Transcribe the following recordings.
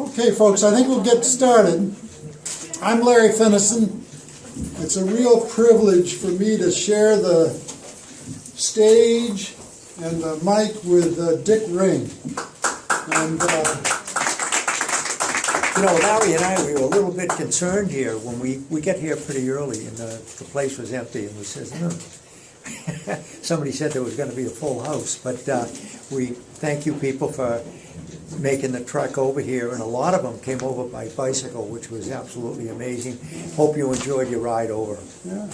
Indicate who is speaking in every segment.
Speaker 1: Okay, folks, I think we'll get started. I'm Larry Finison. It's a real privilege for me to share the stage and the mic with uh, Dick Ring. And uh,
Speaker 2: You know, Larry and I, we were a little bit concerned here when we, we get here pretty early and the, the place was empty and we says, no. Somebody said there was gonna be a full house, but, uh, we thank you people for making the trek over here and a lot of them came over by bicycle, which was absolutely amazing. Hope you enjoyed your ride over.
Speaker 1: yeah.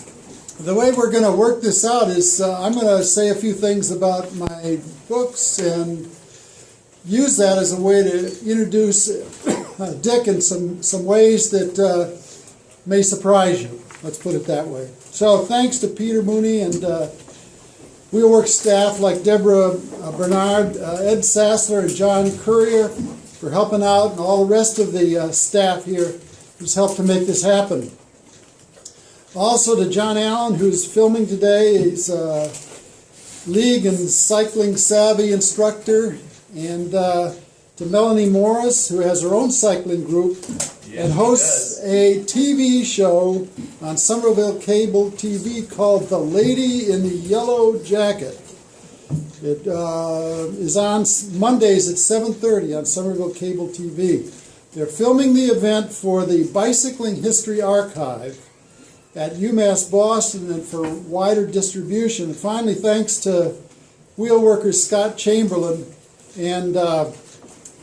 Speaker 1: the way we're going to work this out is uh, I'm going to say a few things about my books and use that as a way to introduce Dick in some, some ways that uh, may surprise you. Let's put it that way. So thanks to Peter Mooney and uh, Wheelworks staff like Deborah uh, Bernard, uh, Ed Sassler, and John Courier for helping out, and all the rest of the uh, staff here who's helped to make this happen. Also to John Allen, who's filming today. He's a league and cycling savvy instructor. And to Melanie Morris, who has her own cycling group and hosts a TV show on Somerville Cable TV called The Lady in the Yellow Jacket. It uh, is on Mondays at 7.30 on Somerville Cable TV. They're filming the event for the Bicycling History Archive at UMass Boston and for wider distribution. And finally, thanks to wheel worker Scott Chamberlain and uh,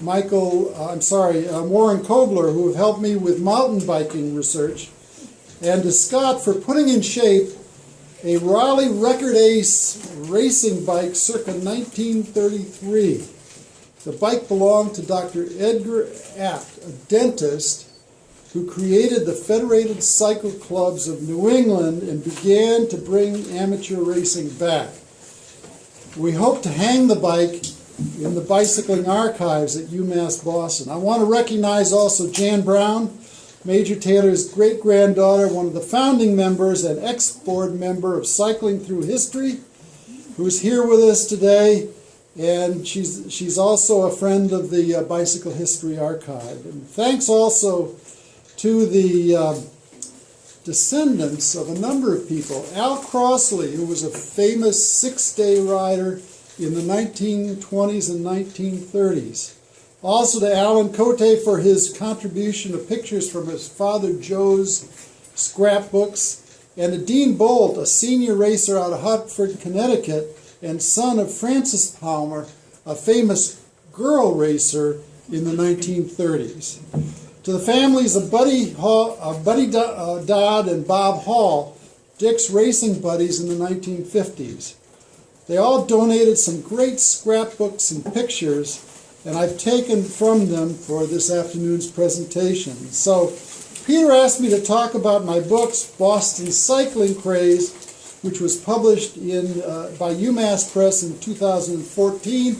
Speaker 1: Michael, uh, I'm sorry, uh, Warren Kobler, who have helped me with mountain biking research, and to Scott for putting in shape a Raleigh Record Ace racing bike circa 1933. The bike belonged to Dr. Edgar Apt, a dentist who created the Federated Cycle Clubs of New England and began to bring amateur racing back. We hope to hang the bike in the bicycling archives at UMass Boston. I want to recognize also Jan Brown, Major Taylor's great granddaughter, one of the founding members and ex board member of Cycling Through History, who's here with us today. And she's, she's also a friend of the uh, Bicycle History Archive. And thanks also to the uh, descendants of a number of people. Al Crossley, who was a famous six day rider in the 1920s and 1930s. Also to Alan Cote for his contribution of pictures from his father Joe's scrapbooks. And to Dean Bolt, a senior racer out of Hartford, Connecticut, and son of Frances Palmer, a famous girl racer in the 1930s. To the families of Buddy, Hall, uh, Buddy Do- Dodd and Bob Hall, Dick's racing buddies in the 1950s. They all donated some great scrapbooks and pictures, and I've taken from them for this afternoon's presentation. So, Peter asked me to talk about my books, Boston Cycling Craze, which was published in, uh, by UMass Press in 2014.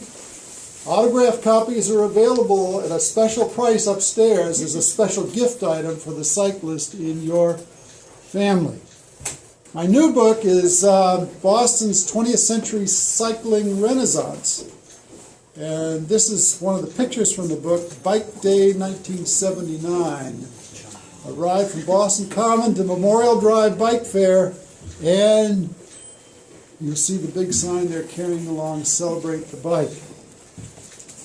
Speaker 1: Autographed copies are available at a special price upstairs as a special gift item for the cyclist in your family. My new book is uh, Boston's 20th Century Cycling Renaissance. And this is one of the pictures from the book, Bike Day 1979. A ride from Boston Common to Memorial Drive Bike Fair. And you'll see the big sign there carrying along Celebrate the Bike.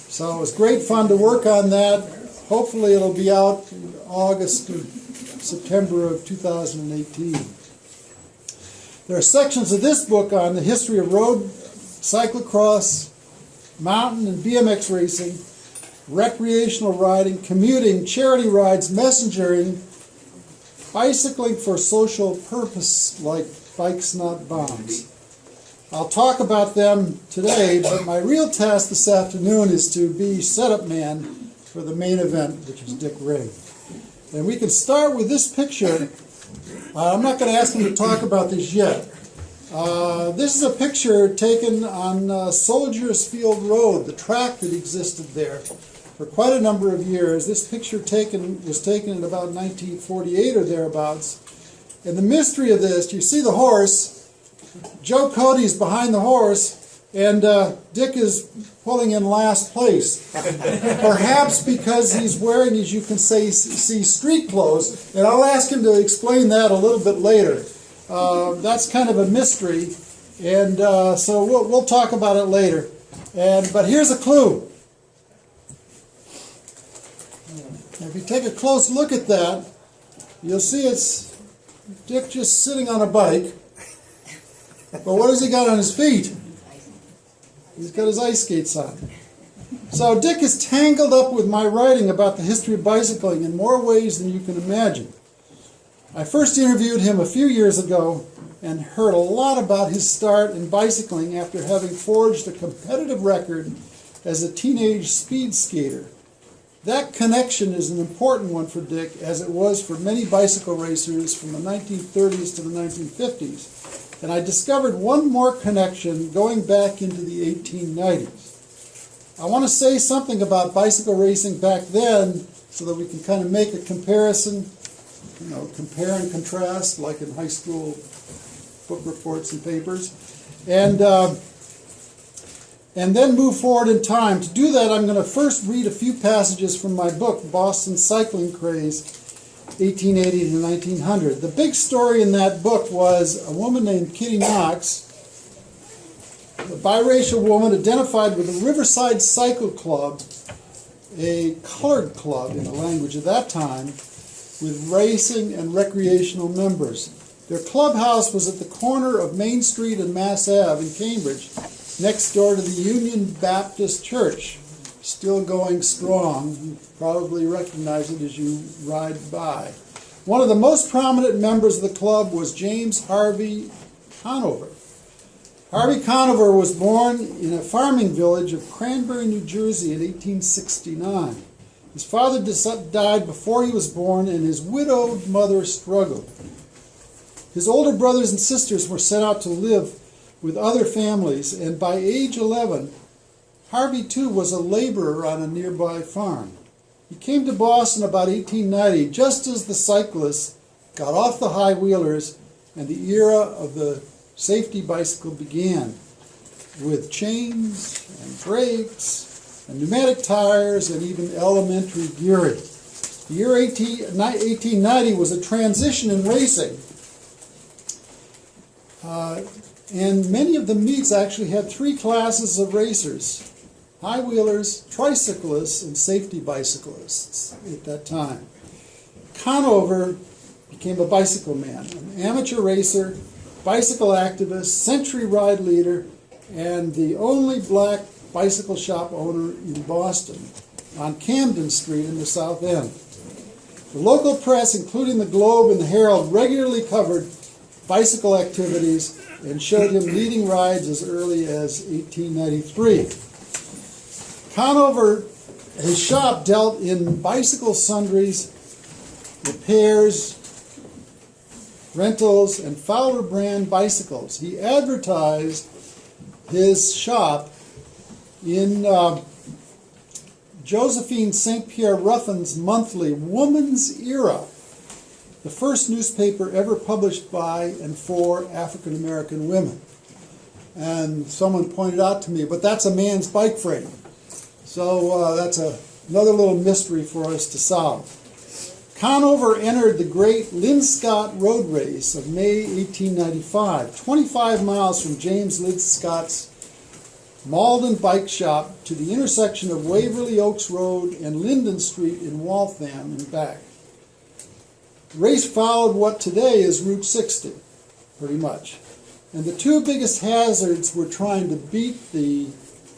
Speaker 1: So it was great fun to work on that. Hopefully it'll be out in August or September of 2018. There are sections of this book on the history of road, cyclocross, mountain and BMX racing, recreational riding, commuting, charity rides, messengering, bicycling for social purpose like bikes not bombs. I'll talk about them today, but my real task this afternoon is to be setup man for the main event, which is Dick Ring. And we can start with this picture. Uh, I'm not going to ask him to talk about this yet. Uh, this is a picture taken on uh, Soldiers Field Road, the track that existed there for quite a number of years. This picture taken was taken in about 1948 or thereabouts. And the mystery of this, you see the horse. Joe Cody's behind the horse, And uh, Dick is pulling in last place. Perhaps because he's wearing, as you can say, see, street clothes. And I'll ask him to explain that a little bit later. Uh, that's kind of a mystery. And uh, so we'll, we'll talk about it later. And, but here's a clue. If you take a close look at that, you'll see it's Dick just sitting on a bike. But what has he got on his feet? He's got his ice skates on. So Dick is tangled up with my writing about the history of bicycling in more ways than you can imagine. I first interviewed him a few years ago and heard a lot about his start in bicycling after having forged a competitive record as a teenage speed skater. That connection is an important one for Dick, as it was for many bicycle racers from the 1930s to the 1950s. And I discovered one more connection going back into the 1890s. I want to say something about bicycle racing back then so that we can kind of make a comparison, you know, compare and contrast like in high school book reports and papers. And uh, and then move forward in time. To do that, I'm going to first read a few passages from my book, Boston Cycling Craze, 1880 to 1900. The big story in that book was a woman named Kitty Knox, a biracial woman identified with the Riverside Cycle Club, a colored club in the language of that time, with racing and recreational members. Their clubhouse was at the corner of Main Street and Mass Ave in Cambridge, next door to the Union Baptist Church, still going strong. You probably recognize it as you ride by. One of the most prominent members of the club was James Harvey Conover. Harvey Conover was born in a farming village of Cranbury, New Jersey in 1869. His father died before he was born, and his widowed mother struggled. His older brothers and sisters were sent out to live with other families, and by age 11, Harvey too was a laborer on a nearby farm. He came to Boston about 1890, just as the cyclists got off the high wheelers and the era of the safety bicycle began, with chains and brakes and pneumatic tires and even elementary gearing. The year 18, 1890 was a transition in racing. Uh, and many of the meets actually had three classes of racers high wheelers, tricyclists, and safety bicyclists at that time. Conover became a bicycle man, an amateur racer, bicycle activist, century ride leader, and the only black bicycle shop owner in Boston on Camden Street in the South End. The local press, including the Globe and the Herald, regularly covered bicycle activities and showed him leading rides as early as 1893. Conover, his shop dealt in bicycle sundries, repairs, rentals, and Fowler brand bicycles. He advertised his shop in uh, Josephine St. Pierre Ruffin's monthly Woman's Era, the first newspaper ever published by and for African American women. And someone pointed out to me, but that's a man's bike frame. So uh, that's a, another little mystery for us to solve. Conover entered the great Linscott Road Race of May 1895, 25 miles from James Linscott's Malden Bike Shop to the intersection of Waverly Oaks Road and Linden Street in Waltham and back. The race followed what today is Route 60, pretty much. And the two biggest hazards were trying to beat the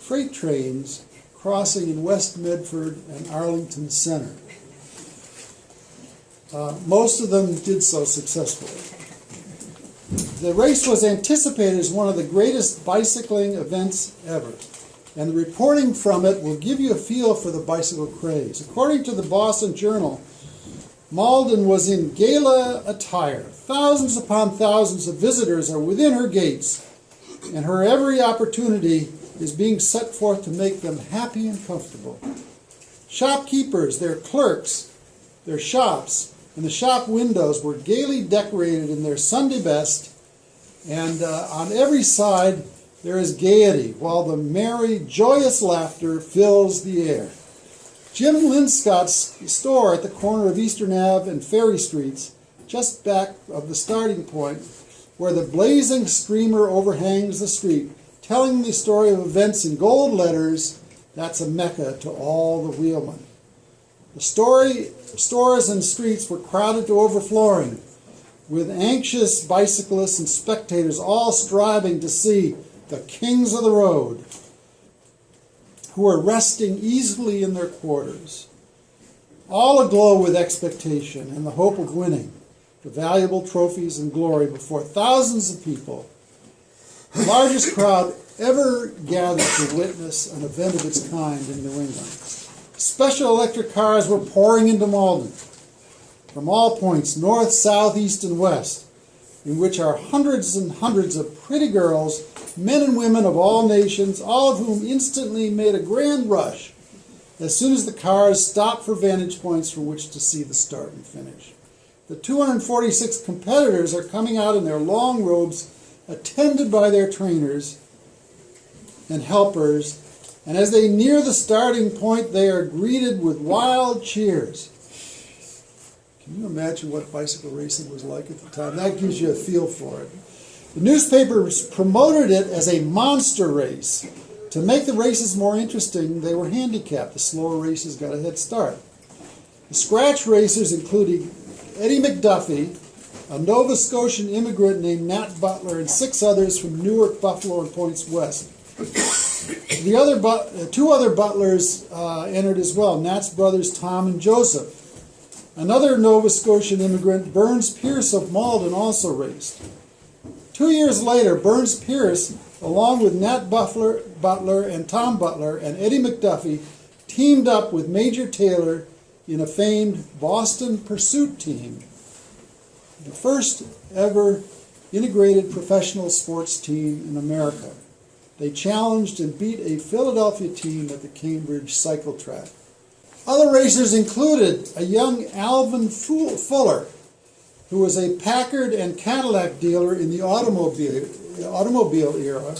Speaker 1: freight trains crossing in West Medford and Arlington Center. Uh, most of them did so successfully. The race was anticipated as one of the greatest bicycling events ever, and the reporting from it will give you a feel for the bicycle craze. According to the Boston Journal, Malden was in gala attire. Thousands upon thousands of visitors are within her gates, and her every opportunity is being set forth to make them happy and comfortable. Shopkeepers, their clerks, their shops, and the shop windows were gaily decorated in their Sunday best, and uh, on every side there is gaiety, while the merry, joyous laughter fills the air. Jim Linscott's store at the corner of Eastern Ave and Ferry Streets, just back of the starting point, where the blazing streamer overhangs the street, telling the story of events in gold letters, that's a mecca to all the wheelmen. The story, stores and streets were crowded to overflowing, with anxious bicyclists and spectators all striving to see the kings of the road, who were resting easily in their quarters, all aglow with expectation and the hope of winning the valuable trophies and glory before thousands of people, the largest crowd ever gathered to witness an event of its kind in New England. Special electric cars were pouring into Malden from all points, north, south, east, and west, in which are hundreds and hundreds of pretty girls, men and women of all nations, all of whom instantly made a grand rush as soon as the cars stopped for vantage points from which to see the start and finish. The 246 competitors are coming out in their long robes, attended by their trainers and helpers, and as they near the starting point, they are greeted with wild cheers. Can you imagine what bicycle racing was like at the time? That gives you a feel for it. The newspapers promoted it as a monster race. To make the races more interesting, they were handicapped. The slower races got a head start. The scratch racers including Eddie McDuffie, a Nova Scotian immigrant named Nat Butler, and six others from Newark, Buffalo, and points west. The other but, uh, two other butlers uh, entered as well, Nat's brothers Tom and Joseph. Another Nova Scotian immigrant, Burns Pierce of Malden, also raced. Two years later, Burns Pierce, along with Nat Butler, Butler and Tom Butler and Eddie McDuffie, teamed up with Major Taylor in a famed Boston Pursuit team, the first ever integrated professional sports team in America. They challenged and beat a Philadelphia team at the Cambridge cycle track. Other racers included a young Alvin Fuller, who was a Packard and Cadillac dealer in the automobile, automobile era,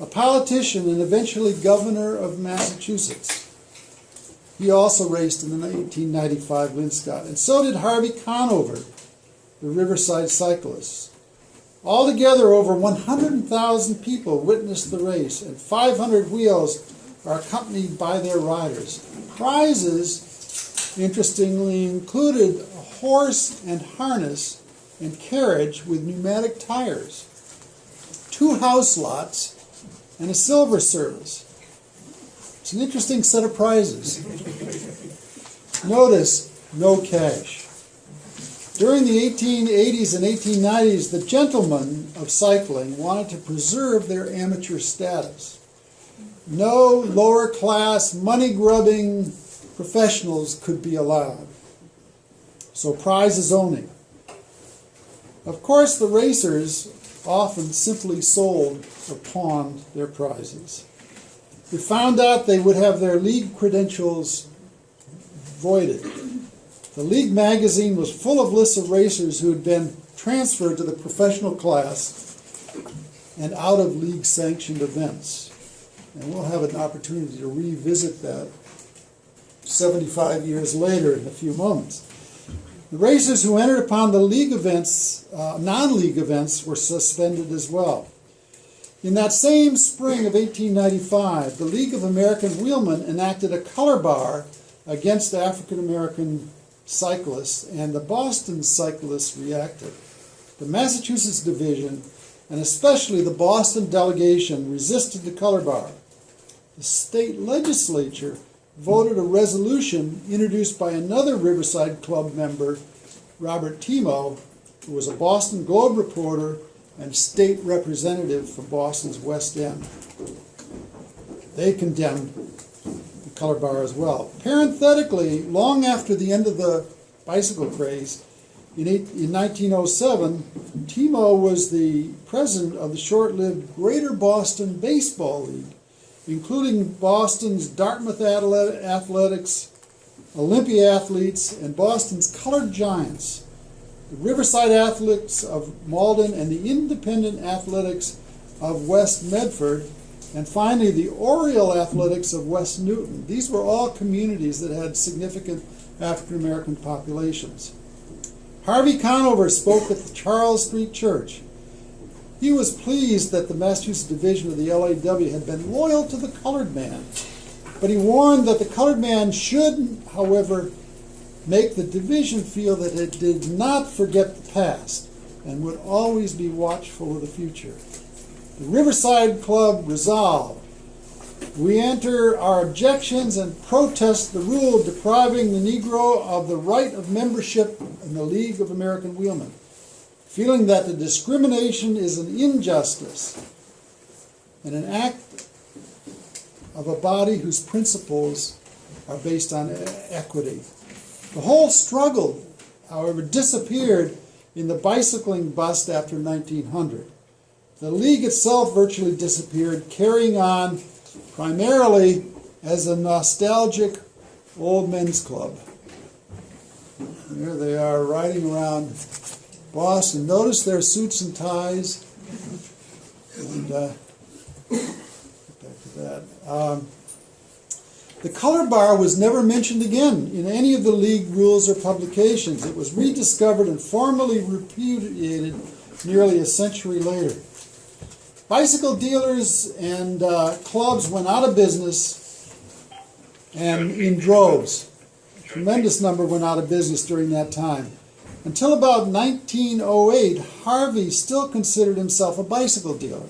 Speaker 1: a politician and eventually governor of Massachusetts. He also raced in the 1895 Linscott, and so did Harvey Conover, the Riverside cyclists. Altogether, over 100,000 people witnessed the race, and 500 wheels are accompanied by their riders. Prizes, interestingly, included a horse and harness and carriage with pneumatic tires, two house lots, and a silver service. It's an interesting set of prizes. Notice no cash. During the 1880s and 1890s, the gentlemen of cycling wanted to preserve their amateur status. No lower class, money grubbing professionals could be allowed. So, prizes only. Of course, the racers often simply sold or pawned their prizes. They found out they would have their league credentials voided. The league magazine was full of lists of racers who had been transferred to the professional class and out of league sanctioned events. And we'll have an opportunity to revisit that 75 years later in a few moments. The racers who entered upon the league events, uh, non league events, were suspended as well. In that same spring of 1895, the League of American Wheelmen enacted a color bar against African American cyclists, and the Boston cyclists reacted. The Massachusetts division, and especially the Boston delegation, resisted the color bar. The state legislature voted a resolution introduced by another Riverside Club member, Robert Teamoh, who was a Boston Globe reporter and state representative for Boston's West End. They condemned color bar as well. Parenthetically, long after the end of the bicycle craze, in, eight, in 1907, Teamoh was the president of the short lived Greater Boston Baseball League, including Boston's Dartmouth Athletics, Olympia Athletes, and Boston's Colored Giants. The Riverside Athletics of Malden and the Independent Athletics of West Medford, and finally the Oriole Athletics of West Newton. These were all communities that had significant African American populations. Harvey Conover spoke at the Charles Street Church. He was pleased that the Massachusetts division of the LAW had been loyal to the colored man, but he warned that the colored man should, however, make the division feel that it did not forget the past and would always be watchful of the future. Riverside Club resolved we enter our objections and protest the rule depriving the Negro of the right of membership in the League of American Wheelmen, feeling that the discrimination is an injustice and an act of a body whose principles are based on equity. The whole struggle, however, disappeared in the bicycling bust after 1900. The League itself virtually disappeared, carrying on primarily as a nostalgic old men's club. There they are riding around Boston. Notice their suits and ties. And uh, back to that. Um, the color bar was never mentioned again in any of the league rules or publications. It was rediscovered and formally repudiated nearly a century later. Bicycle dealers and uh, clubs went out of business and in droves. A tremendous number went out of business during that time. Until about 1908, Harvey still considered himself a bicycle dealer.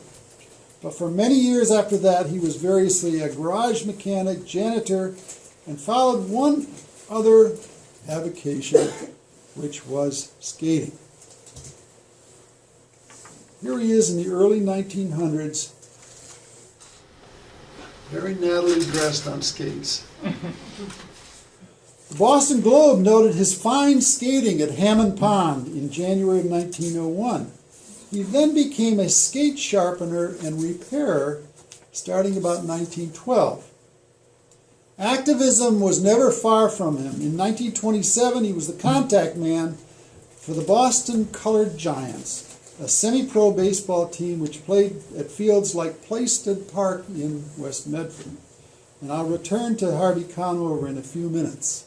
Speaker 1: But for many years after that, he was variously a garage mechanic, janitor, and followed one other avocation, which was skating. Here he is in the early 1900s, very nattily dressed on skates. The Boston Globe noted his fine skating at Hammond Pond in January of 1901. He then became a skate sharpener and repairer starting about 1912. Activism was never far from him. In 1927, he was the contact man for the Boston Colored Giants, a semi pro baseball team which played at fields like Plaisted Park in West Medford. And I'll return to Harvey Conover in a few minutes.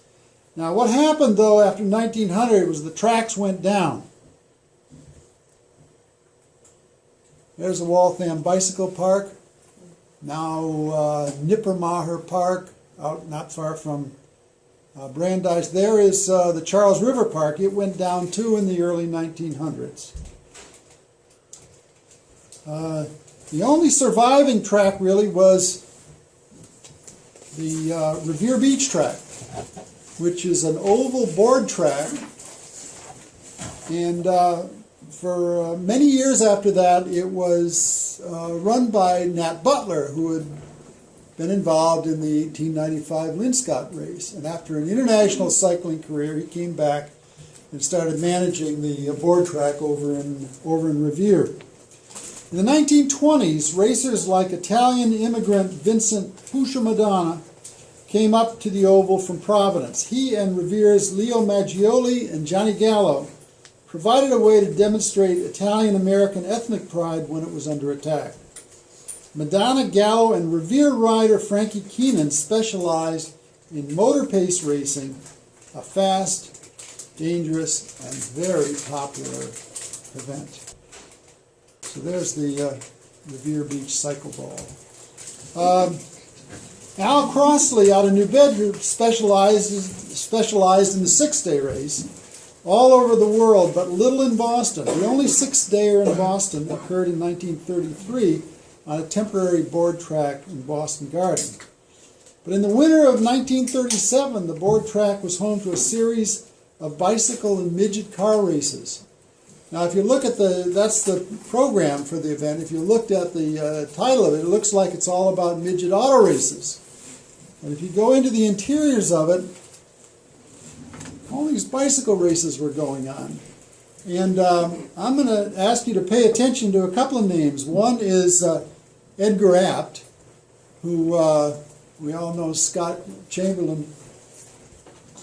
Speaker 1: Now, what happened though after 1900 was the tracks went down. There's the Waltham Bicycle Park. Now uh, Nipper Maher Park, out not far from uh, Brandeis. There is uh, the Charles River Park. It went down too in the early 1900s. Uh, the only surviving track really was the uh, Revere Beach track, which is an oval board track. And uh, for uh, many years after that, it was uh, run by Nat Butler, who had been involved in the 1895 Linscott race. And after an international cycling career, he came back and started managing the board track over in, over in Revere. In the 1920s, racers like Italian immigrant Vincent Pusha Madonna came up to the Oval from Providence. He and Revere's Leo Maggioli and Johnny Gallo provided a way to demonstrate Italian American ethnic pride when it was under attack. Madonna, Gallo, and Revere rider Frankie Keenan specialized in motor pace racing, a fast, dangerous, and very popular event. So there's the uh, Revere Beach Cycle Ball. Um, Al Crossley out of New Bedford specialized, specialized in the six day race all over the world, but little in Boston. The only six dayer in Boston occurred in 1933 on a temporary board track in Boston Garden. But in the winter of 1937, the board track was home to a series of bicycle and midget car races. Now, if you look at the, that's the program for the event. If you looked at the uh, title of it, it looks like it's all about midget auto races. And if you go into the interiors of it, all these bicycle races were going on. And um, I'm going to ask you to pay attention to a couple of names. One is uh, Edgar Apt, who uh, we all know Scott Chamberlain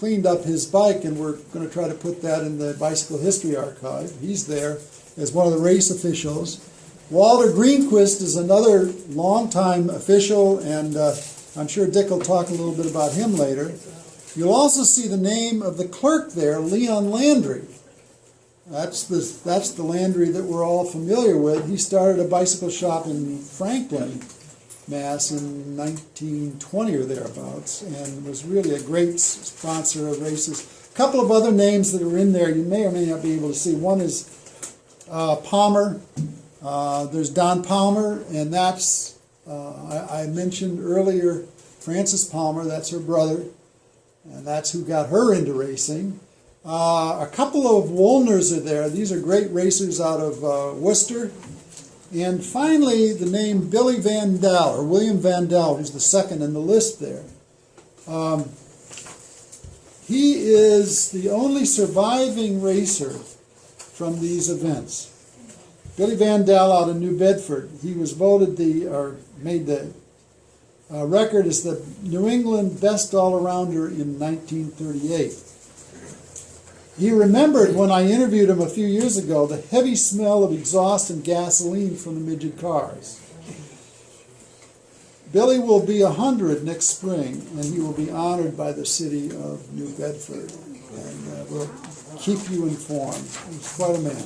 Speaker 1: cleaned up his bike, and we're going to try to put that in the Bicycle History Archive. He's there as one of the race officials. Walter Greenquist is another longtime official, and uh, I'm sure Dick will talk a little bit about him later. You'll also see the name of the clerk there, Leon Landry. That's the, that's the Landry that we're all familiar with. He started a bicycle shop in Franklin, Mass in 1920 or thereabouts, and was really a great sponsor of races. A couple of other names that are in there you may or may not be able to see. One is uh, Palmer. Uh, there's Don Palmer, and that's, uh, I, I mentioned earlier Frances Palmer, that's her brother, and that's who got her into racing. Uh, a couple of Woolners are there. These are great racers out of uh, Worcester. And finally, the name Billy Van Dal, or William Van Dal, who's the second in the list there. Um, he is the only surviving racer from these events. Billy Van Dal out of New Bedford. He was voted the, or made the uh, record as the New England best all-arounder in 1938. He remembered when I interviewed him a few years ago the heavy smell of exhaust and gasoline from the midget cars. Billy will be 100 next spring, and he will be honored by the city of New Bedford. And uh, we'll keep you informed. He's quite a man.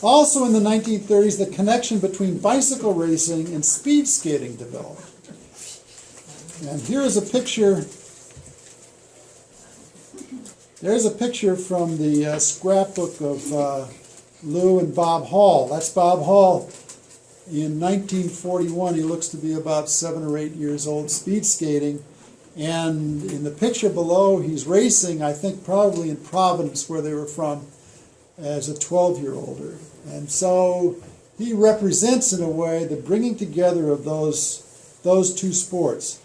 Speaker 1: Also in the 1930s, the connection between bicycle racing and speed skating developed. And here is a picture. There's a picture from the uh, scrapbook of uh, Lou and Bob Hall. That's Bob Hall in 1941. He looks to be about seven or eight years old, speed skating. And in the picture below, he's racing, I think probably in Providence, where they were from, as a 12 year older. And so he represents, in a way, the bringing together of those, those two sports.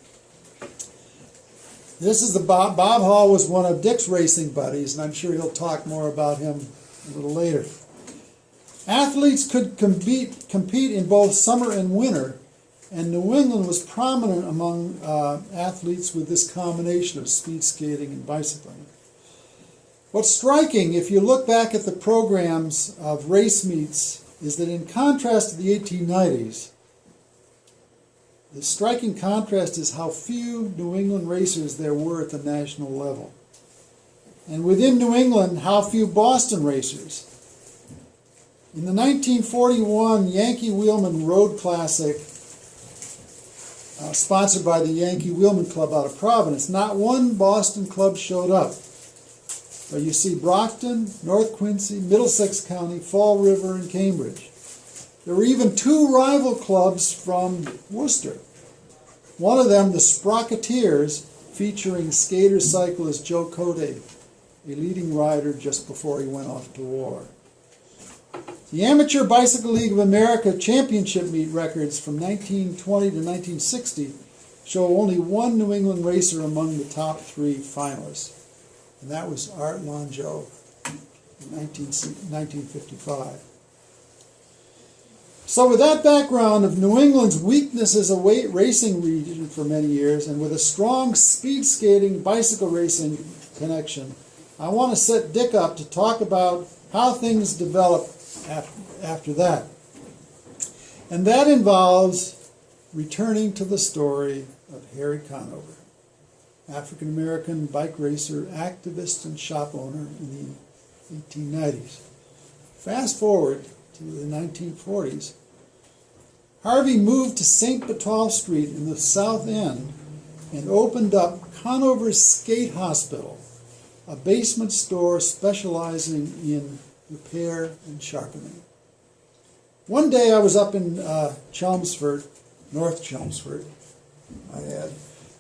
Speaker 1: This is the Bob, Bob Hall was one of Dick's racing buddies, and I'm sure he'll talk more about him a little later. Athletes could compete, compete in both summer and winter, and New England was prominent among uh, athletes with this combination of speed skating and bicycling. What's striking, if you look back at the programs of race meets, is that in contrast to the 1890s, the striking contrast is how few New England racers there were at the national level. And within New England, how few Boston racers. In the 1941 Yankee Wheelman Road Classic, uh, sponsored by the Yankee Wheelman Club out of Providence, not one Boston club showed up. But you see Brockton, North Quincy, Middlesex County, Fall River, and Cambridge. There were even two rival clubs from Worcester. One of them, the Sprocketeers, featuring skater cyclist Joe Cote, a leading rider just before he went off to war. The Amateur Bicycle League of America championship meet records from 1920 to 1960 show only one New England racer among the top three finalists, and that was Art Longsjo in 19, 1955. So, with that background of New England's weakness as a weight racing region for many years, and with a strong speed skating bicycle racing connection, I want to set Dick up to talk about how things developed af- after that. And that involves returning to the story of Harry Conover, African American bike racer, activist, and shop owner in the 1890s. Fast forward to the 1940s, Harvey moved to St. Botolph Street in the South End and opened up Conover's Skate Hospital, a basement store specializing in repair and sharpening. One day I was up in uh, Chelmsford, North Chelmsford, I add,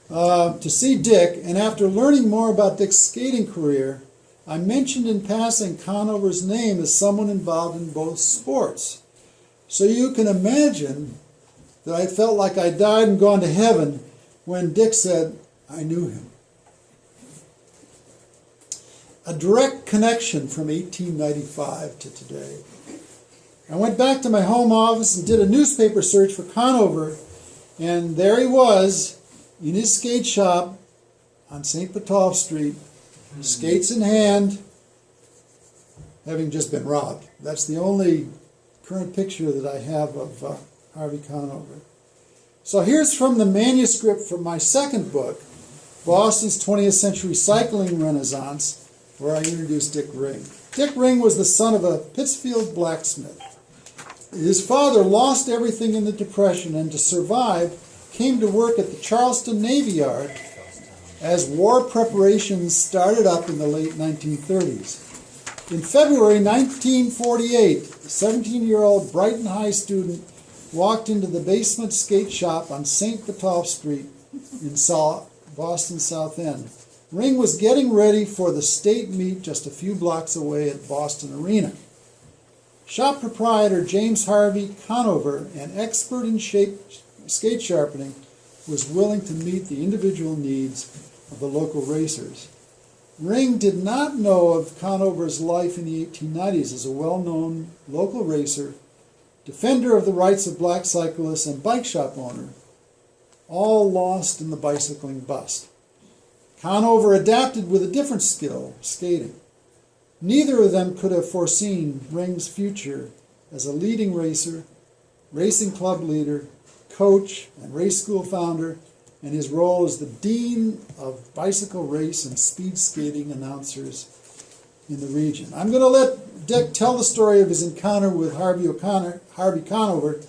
Speaker 1: uh, to see Dick, and after learning more about Dick's skating career, I mentioned in passing Conover's name as someone involved in both sports. So you can imagine that I felt like I died and gone to heaven when Dick said, I knew him. A direct connection from 1895 to today. I went back to my home office and did a newspaper search for Conover, and there he was in his skate shop on St. Botolph Street, skates in hand, having just been robbed. That's the only current picture that I have of uh, Harvey Conover. So here's from the manuscript from my second book, Boston's 20th Century Cycling Renaissance, where I introduced Dick Ring. Dick Ring was the son of a Pittsfield blacksmith. His father lost everything in the Depression and to survive came to work at the Charlestown Navy Yard as war preparations started up in the late 1930s. In February 1948, a 17 year old Brighton High student walked into the basement skate shop on St. Botolph Street in Boston South End. Ring was getting ready for the state meet just a few blocks away at Boston Arena. Shop proprietor James Harvey Conover, an expert in shape, skate sharpening, was willing to meet the individual needs of the local racers. Ring did not know of Conover's life in the 1890s as a well known local racer, defender of the rights of black cyclists, and bike shop owner, all lost in the bicycling bust. Conover adapted with a different skill, skating. Neither of them could have foreseen Ring's future as a leading racer, racing club leader, coach, and race school founder, and his role as the dean of bicycle race and speed skating announcers in the region. I'm going to let Dick tell the story of his encounter with Harvey O'Connor, Harvey Conover,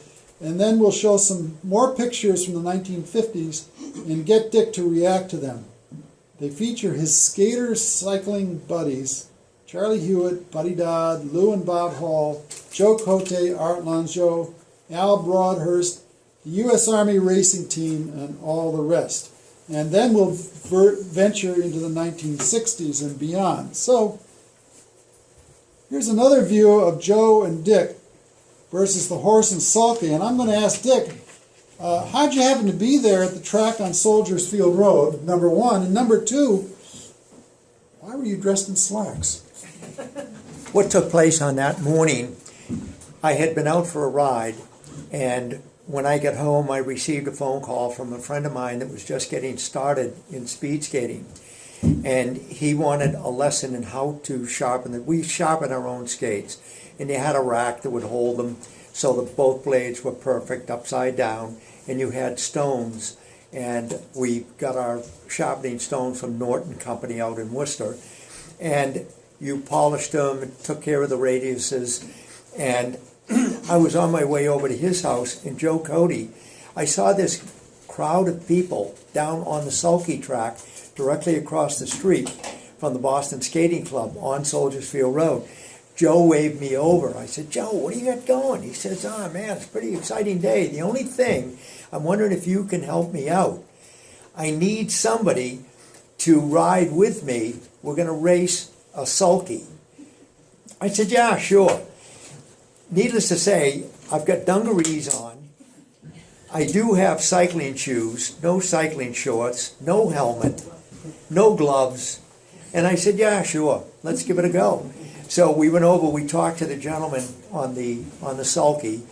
Speaker 1: and then we'll show some more pictures from the 1950s and get Dick to react to them. They feature his skater cycling buddies, Charlie Hewitt, Buddy Dodd, Lou and Bob Hall, Joe Cote, Art Longsjo, Al Broadhurst, the U.S. Army racing team, and all the rest. And then we'll venture into the 1960s and beyond. So, here's another view of Joe and Dick versus the horse and sulky. And I'm going to ask Dick, uh, how'd you happen to be there at the track on Soldiers Field Road, number one? And number two, why were you dressed in slacks?
Speaker 2: What took place on that morning, I had been out for a ride, and when I got home, I received a phone call from a friend of mine that was just getting started in speed skating. And he wanted a lesson in how to sharpen it. We sharpen our own skates, and you had a rack that would hold them so that both blades were perfect upside down, and you had stones. And we got our sharpening stones from Norton Company out in Worcester. And you polished them, took care of the radiuses, and I was on my way over to his house in Joe Cody. I saw this crowd of people down on the sulky track directly across the street from the Boston Skating Club on Soldiers Field Road. Joe waved me over. I said, Joe, what do you got going? He says, oh man, it's a pretty exciting day. The only thing, I'm wondering if you can help me out. I need somebody to ride with me. We're going to race a sulky. I said, yeah, sure. Needless to say, I've got dungarees on. I do have cycling shoes, no cycling shorts, no helmet, no gloves. And I said, yeah, sure, let's give it a go. So we went over, we talked to the gentleman on the, on the sulky,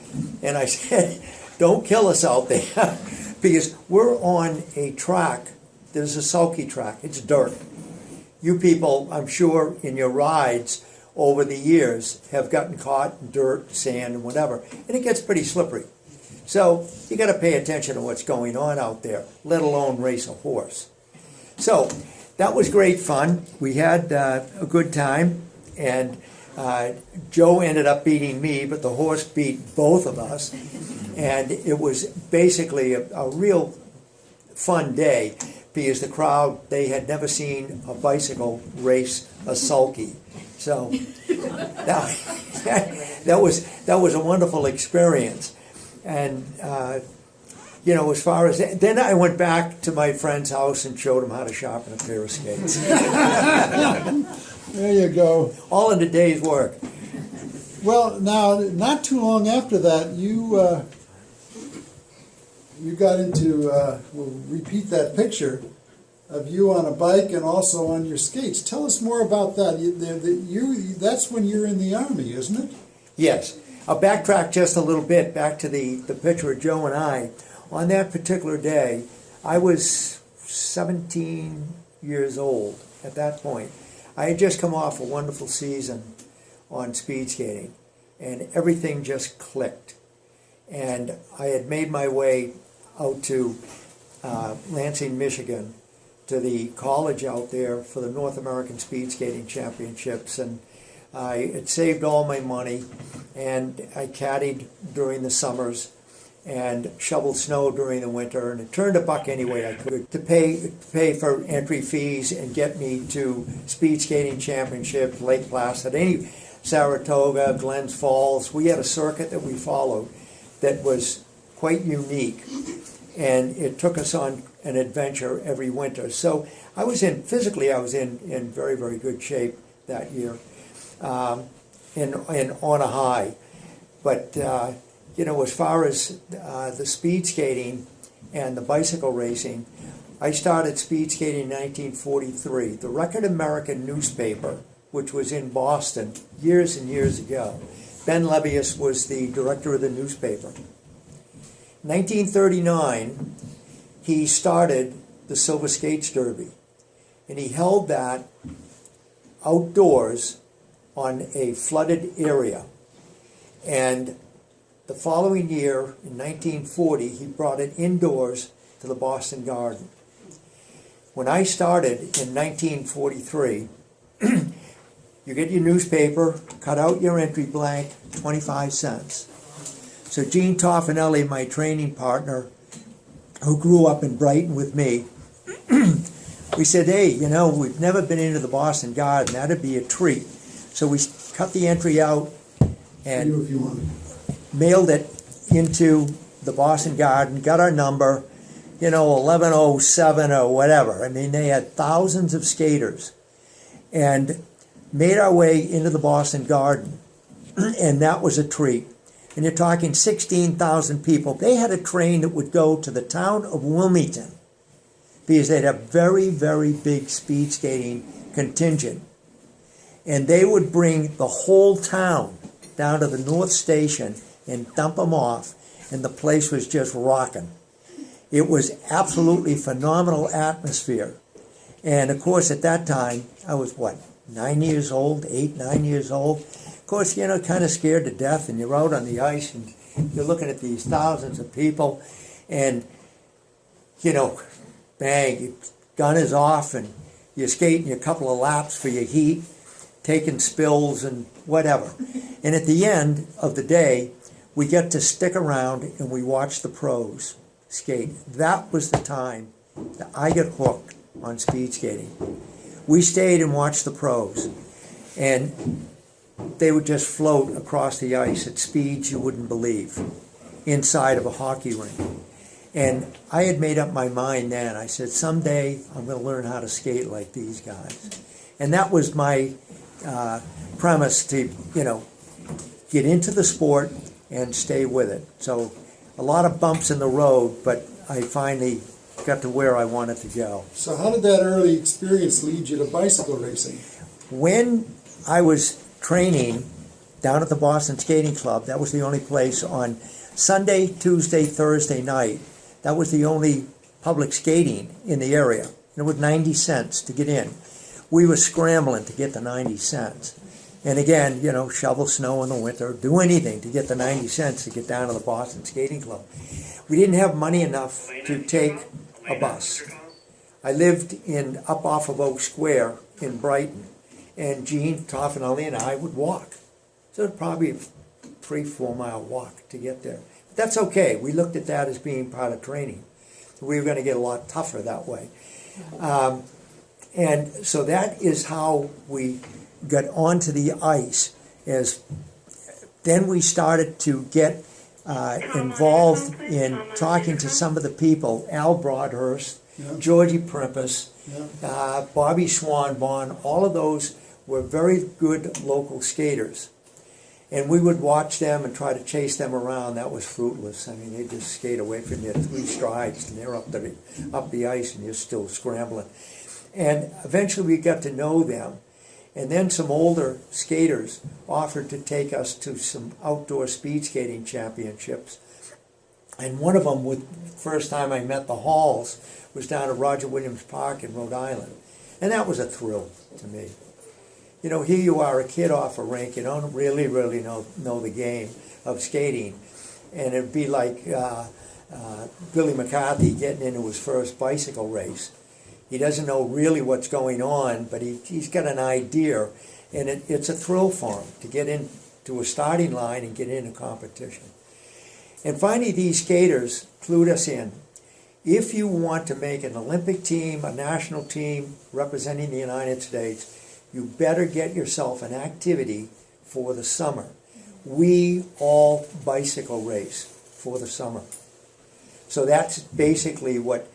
Speaker 2: and I said, don't kill us out there, because we're on a track, there's a sulky track, it's dirt. You people, I'm sure, in your rides over the years have gotten caught in dirt, sand, and whatever, and it gets pretty slippery. So you got to pay attention to what's going on out there, let alone race a horse. So that was great fun. We had uh, a good time, and uh, Joe ended up beating me, but the horse beat both of us, and it was basically a, a real fun day because the crowd they had never seen a bicycle race a sulky. So that, that was that was a wonderful experience, and uh, you know as far as then I went back to my friend's house and showed him how to sharpen a pair of skates.
Speaker 1: There you go.
Speaker 2: All in a day's work.
Speaker 1: Well, now, not too long after that, you uh, you got into. Uh, we'll repeat that picture of you on a bike and also on your skates. Tell us more about that. You, the, the, you that's when you're in the army, isn't it?
Speaker 2: Yes. I'll backtrack just a little bit back to the, the picture of Joe and I. On that particular day, I was 17 years old at that point. I had just come off a wonderful season on speed skating. and everything just clicked. And I had made my way out to uh, Lansing, Michigan, to the college out there for the North American Speed Skating Championships, and I had saved all my money, and I caddied during the summers and shoveled snow during the winter, and it turned a buck any way I could to pay to pay for entry fees and get me to speed skating championships, Lake Placid, any Saratoga, Glens Falls. We had a circuit that we followed that was quite unique, and it took us on an adventure every winter. So I was in physically, I was in in very very good shape that year, um, and and on a high, but. Uh, you know, as far as uh, the speed skating and the bicycle racing, I started speed skating in 1943. The Record American newspaper, which was in Boston years and years ago, Ben Levius was the director of the newspaper. 1939, he started the Silver Skates Derby, and he held that outdoors on a flooded area. And the following year, in 1940, he brought it indoors to the Boston Garden. When I started in 1943, you get your newspaper, cut out your entry blank, 25 cents. So Gene Toffanelli, my training partner, who grew up in Brighton with me, we said, hey, you know, we've never been into the Boston Garden. That'd be a treat. So we cut the entry out and
Speaker 1: You if you want.
Speaker 2: mailed it into the Boston Garden, got our number, you know, 1107 or whatever. I mean, they had thousands of skaters and made our way into the Boston Garden. and that was a treat. And you're talking 16,000 people. They had a train that would go to the town of Wilmington because they had a very, very big speed skating contingent. And they would bring the whole town down to the North Station and dump them off, and the place was just rocking. It was absolutely phenomenal atmosphere. And of course, at that time, I was what, nine years old, eight, nine years old. Course, you know, kind of scared to death, and you're out on the ice and you're looking at these thousands of people, and you know, bang, gun is off, and you're skating a couple of laps for your heat, taking spills and whatever. And at the end of the day, we get to stick around and we watch the pros skate. That was the time that I got hooked on speed skating. We stayed and watched the pros, and they would just float across the ice at speeds you wouldn't believe inside of a hockey rink. And I had made up my mind then. I said, someday I'm going to learn how to skate like these guys. And that was my uh, premise to, you know, get into the sport and stay with it. So a lot of bumps in the road, but I finally got to where I wanted to go.
Speaker 1: So how did that early experience lead you to bicycle racing?
Speaker 2: When I was training down at the Boston Skating Club, that was the only place on Sunday, Tuesday, Thursday night. That was the only public skating in the area. It was 90 cents to get in. We were scrambling to get the 90 cents. And again, you know, shovel snow in the winter, do anything to get the 90 cents to get down to the Boston Skating Club. We didn't have money enough to take a bus. I lived in up off of Oak Square in Brighton, and Gene Toffanelli and Ali and I would walk. So it's probably a three, four mile walk to get there. But that's okay. We looked at that as being part of training. We were going to get a lot tougher that way. Um, and so that is how we got onto the ice. As then we started to get uh, involved in talking to some of the people, Al Broadhurst,
Speaker 1: Yeah.
Speaker 2: Georgie Primpus,
Speaker 1: Yeah.
Speaker 2: uh, Bobby Swanbon, all of those were very good local skaters. And we would watch them and try to chase them around. That was fruitless. I mean, they just skate away from you at three strides, and they're up the up the ice, and you're still scrambling. And eventually, we got to know them. And then some older skaters offered to take us to some outdoor speed skating championships. And one of them, with first time I met the Halls, was down at Roger Williams Park in Rhode Island, and that was a thrill to me. You know, here you are, a kid off a rink, you don't really, really know, know the game of skating. And it'd be like uh, uh, Billy McCarthy getting into his first bicycle race. He doesn't know really what's going on, but he, he's got an idea. And it, it's a thrill for him to get into a starting line and get into competition. And finally, these skaters clued us in. If you want to make an Olympic team, a national team representing the United States, you better get yourself an activity for the summer. We all bicycle race for the summer. So that's basically what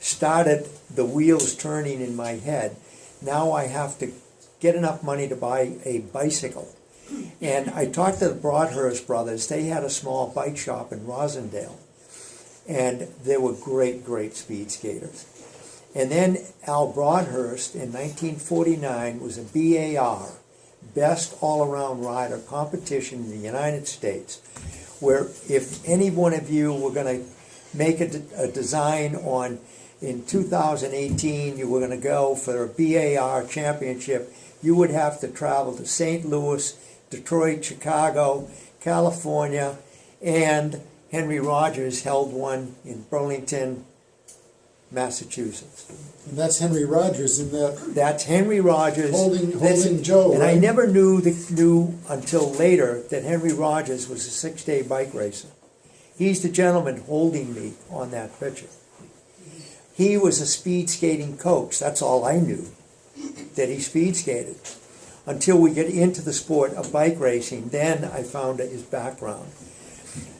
Speaker 2: started the wheels turning in my head. Now I have to get enough money to buy a bicycle. And I talked to the Broadhurst brothers. They had a small bike shop in Roslindale. And they were great, great speed skaters. And then Al Broadhurst in 1949 was a BAR, Best All Around Rider competition in the United States, where if any one of you were going to make a, de- a design on in 2018, you were going to go for a BAR championship, you would have to travel to St. Louis, Detroit, Chicago, California, and Henry Rogers held one in Burlington, Massachusetts.
Speaker 1: And that's Henry Rogers in that,
Speaker 2: That's Henry Rogers.
Speaker 1: Holding- Holding Joe,
Speaker 2: And I
Speaker 1: right?
Speaker 2: never knew the, knew until later that Henry Rogers was a six-day bike racer. He's the gentleman holding me on that picture. He was a speed skating coach. That's all I knew, that he speed skated. Until we get into the sport of bike racing, then I found his background.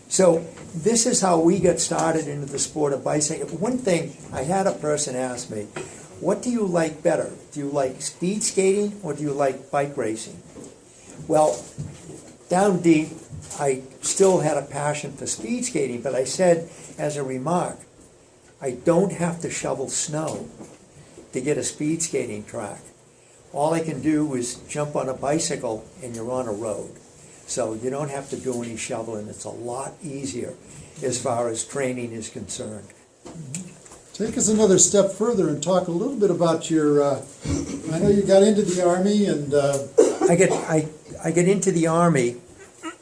Speaker 2: So this is how we got started into the sport of bicycling. One thing, I had a person ask me, what do you like better? Do you like speed skating or do you like bike racing? Well, down deep, I still had a passion for speed skating, but I said as a remark, I don't have to shovel snow to get a speed skating track. All I can do is jump on a bicycle and you're on a road. So you don't have to do any shoveling. It's a lot easier as far as training is concerned.
Speaker 1: take us another step further and talk a little bit about your, uh, I know you got into the Army and, uh,
Speaker 2: I get I, I get into the army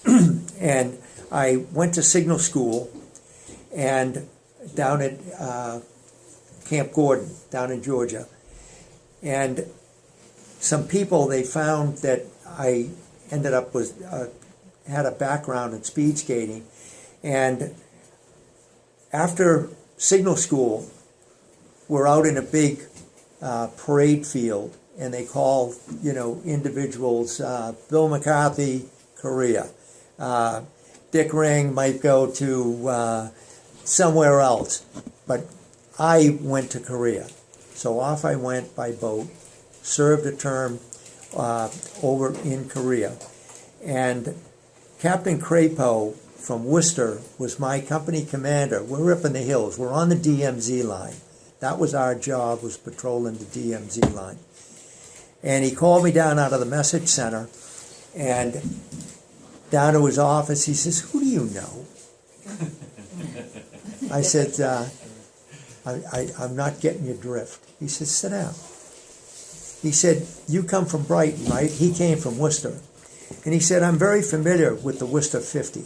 Speaker 2: and I went to signal school and down at uh, Camp Gordon down in Georgia and some people they found that I ended up with uh, had a background in speed skating and after signal school we're out in a big uh, parade field, and they call you know individuals. Uh, Bill McCarthy, Korea. Uh, Dick Ring might go to uh, somewhere else, but I went to Korea, so off I went by boat. Served a term uh, over in Korea, and Captain Crapo from Worcester was my company commander. We're up in the hills. We're on the DMZ line. That was our job, was patrolling the DMZ line. And he called me down out of the message center and down to his office. He says, Who do you know? I said, uh, I, I, I'm not getting your drift. He says, Sit down. He said, You come from Brighton, right? He came from Worcester. And he said, I'm very familiar with the Worcester 50.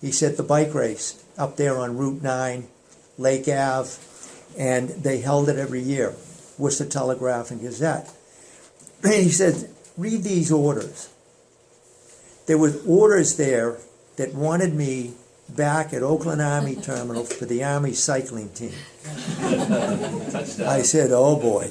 Speaker 2: He said, The bike race up there on Route 9, Lake Ave, and they held it every year, Worcester Telegraph and Gazette. And he said, read these orders. There were orders there that wanted me back at Oakland Army Terminal for the Army cycling team. I said, oh boy,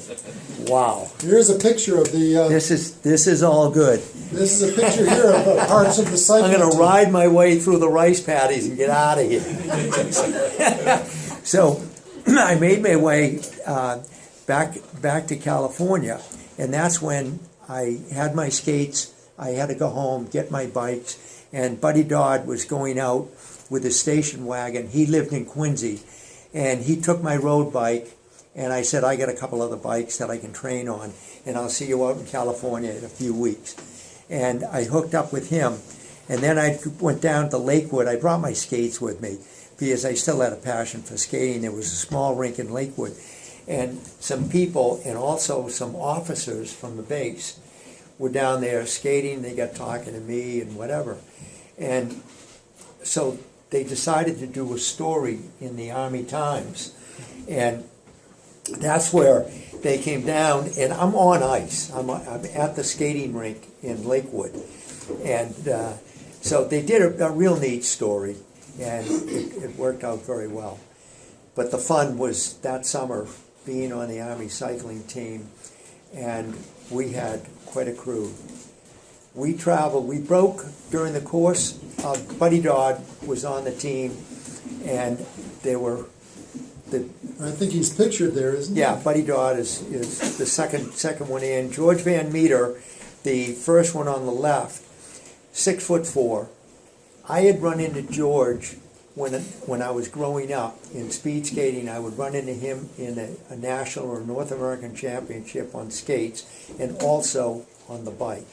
Speaker 2: wow.
Speaker 1: here's a picture of the, uh,
Speaker 2: This is this is all good.
Speaker 1: this is a picture here of uh, parts of the cycling.
Speaker 2: I'm going to ride my way through the rice paddies and get out of here. so I made my way uh, back back to California, and that's when I had my skates. I had to go home, get my bikes, and Buddy Dodd was going out with a station wagon. He lived in Quincy, and he took my road bike. And I said, I got a couple other bikes that I can train on, and I'll see you out in California in a few weeks. And I hooked up with him, and then I went down to Lakewood. I brought my skates with me because I still had a passion for skating. There was a small rink in Lakewood, and some people and also some officers from the base were down there skating, they got talking to me and whatever. And so they decided to do a story in the Army Times. And that's where they came down, and I'm on ice. I'm, I'm at the skating rink in Lakewood. And uh, so they did a, a real neat story, and it, it worked out very well. But the fun was that summer being on the Army cycling team, and we had quite a crew. We traveled, we broke during the course. Uh, Buddy Dodd was on the team, and they were the
Speaker 1: I think he's pictured there, isn't he?
Speaker 2: yeah, Buddy Dodd is, is the second second one in. George Van Meter, the first one on the left, six foot four. I had run into George when when I was growing up in speed skating. I would run into him in a, a national or North American championship on skates, and also on the bike.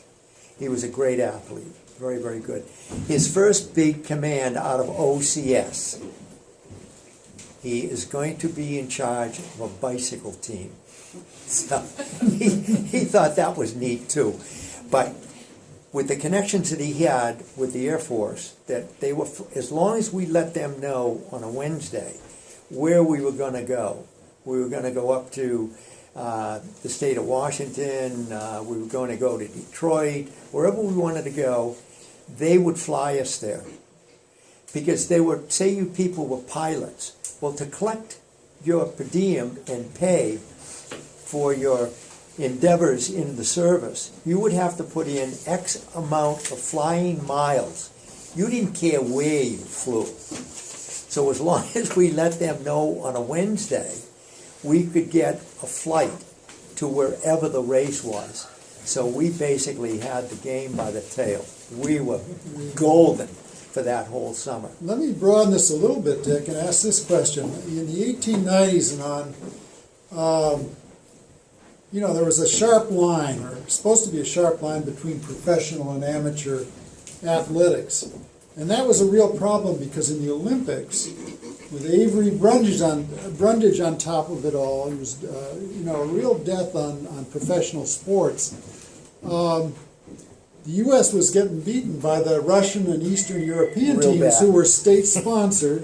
Speaker 2: He was a great athlete, very very good. His first big command out of OCS he is going to be in charge of a bicycle team. So he, he thought that was neat too. But with the connections that he had with the Air Force, that they were, as long as we let them know on a Wednesday where we were going to go, we were going to go up to uh, the state of Washington, uh, we were going to go to Detroit, wherever we wanted to go, they would fly us there because they were say you people were pilots. Well, to collect your per diem and pay for your endeavors in the service, you would have to put in X amount of flying miles. You didn't care where you flew. So as long as we let them know on a Wednesday, we could get a flight to wherever the race was. So we basically had the game by the tail. We were golden for that whole summer.
Speaker 1: Let me broaden this a little bit, Dick, and ask this question. In the 1890s and on, um, you know, there was a sharp line, or supposed to be a sharp line between professional and amateur athletics. And that was a real problem because in the Olympics, with Avery Brundage on, Brundage on top of it all, it was, uh, you know, a real death on, on professional sports. Um, the U.S. was getting beaten by the Russian and Eastern European
Speaker 2: Real
Speaker 1: teams
Speaker 2: bad.
Speaker 1: who were state sponsored.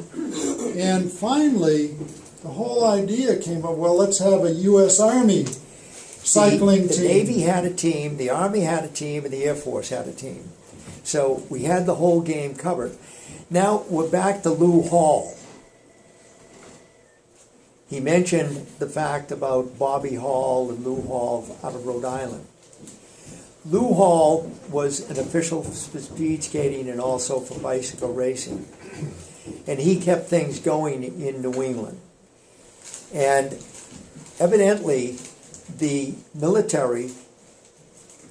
Speaker 1: and finally, the whole idea came up well, let's have a U.S. Army cycling
Speaker 2: the,
Speaker 1: team.
Speaker 2: The Navy had a team, the Army had a team, and the Air Force had a team. So we had the whole game covered. Now we're back to Lou Hall. He mentioned the fact about Bobby Hall and Lou Hall out of Rhode Island. Lou Hall was an official for speed skating and also for bicycle racing. And he kept things going in New England. And evidently, the military,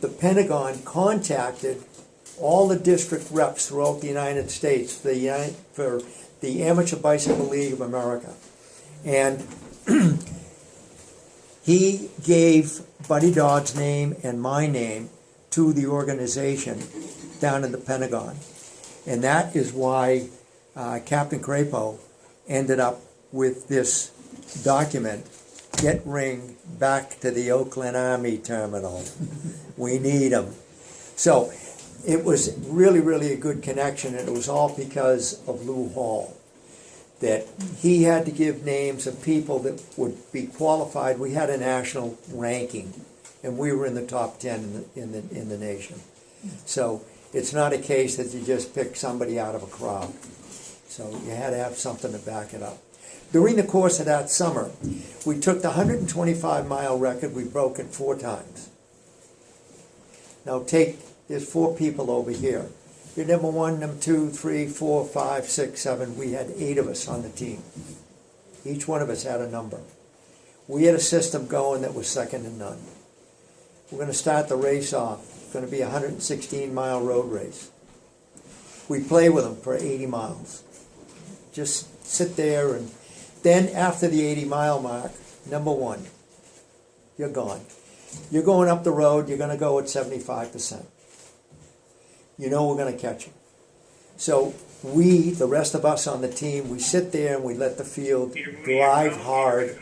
Speaker 2: the Pentagon contacted all the district reps throughout the United States for the, for the Amateur Bicycle League of America. And he gave Buddy Dodd's name and my name to the organization down in the Pentagon. And that is why uh, Captain Crapo ended up with this document get ring back to the Oakland Army Terminal. we need them. So it was really, really a good connection, and it was all because of Lou Hall. That he had to give names of people that would be qualified. We had a national ranking, and we were in the top 10 in the, in the, in the nation. So it's not a case that you just pick somebody out of a crowd. So you had to have something to back it up. During the course of that summer, we took the 125 mile record, we broke it four times. Now take, there's four people over here. You're number one, number two, three, four, five, six, seven. We had eight of us on the team. Each one of us had a number. We had a system going that was second to none. We're going to start the race off. It's going to be a 116 mile road race. We play with them for 80 miles. Just sit there and then after the 80 mile mark, number one, you're gone. You're going up the road, you're going to go at 75%. You know we're going to catch you. So we, the rest of us on the team, we sit there and we let the field drive hard.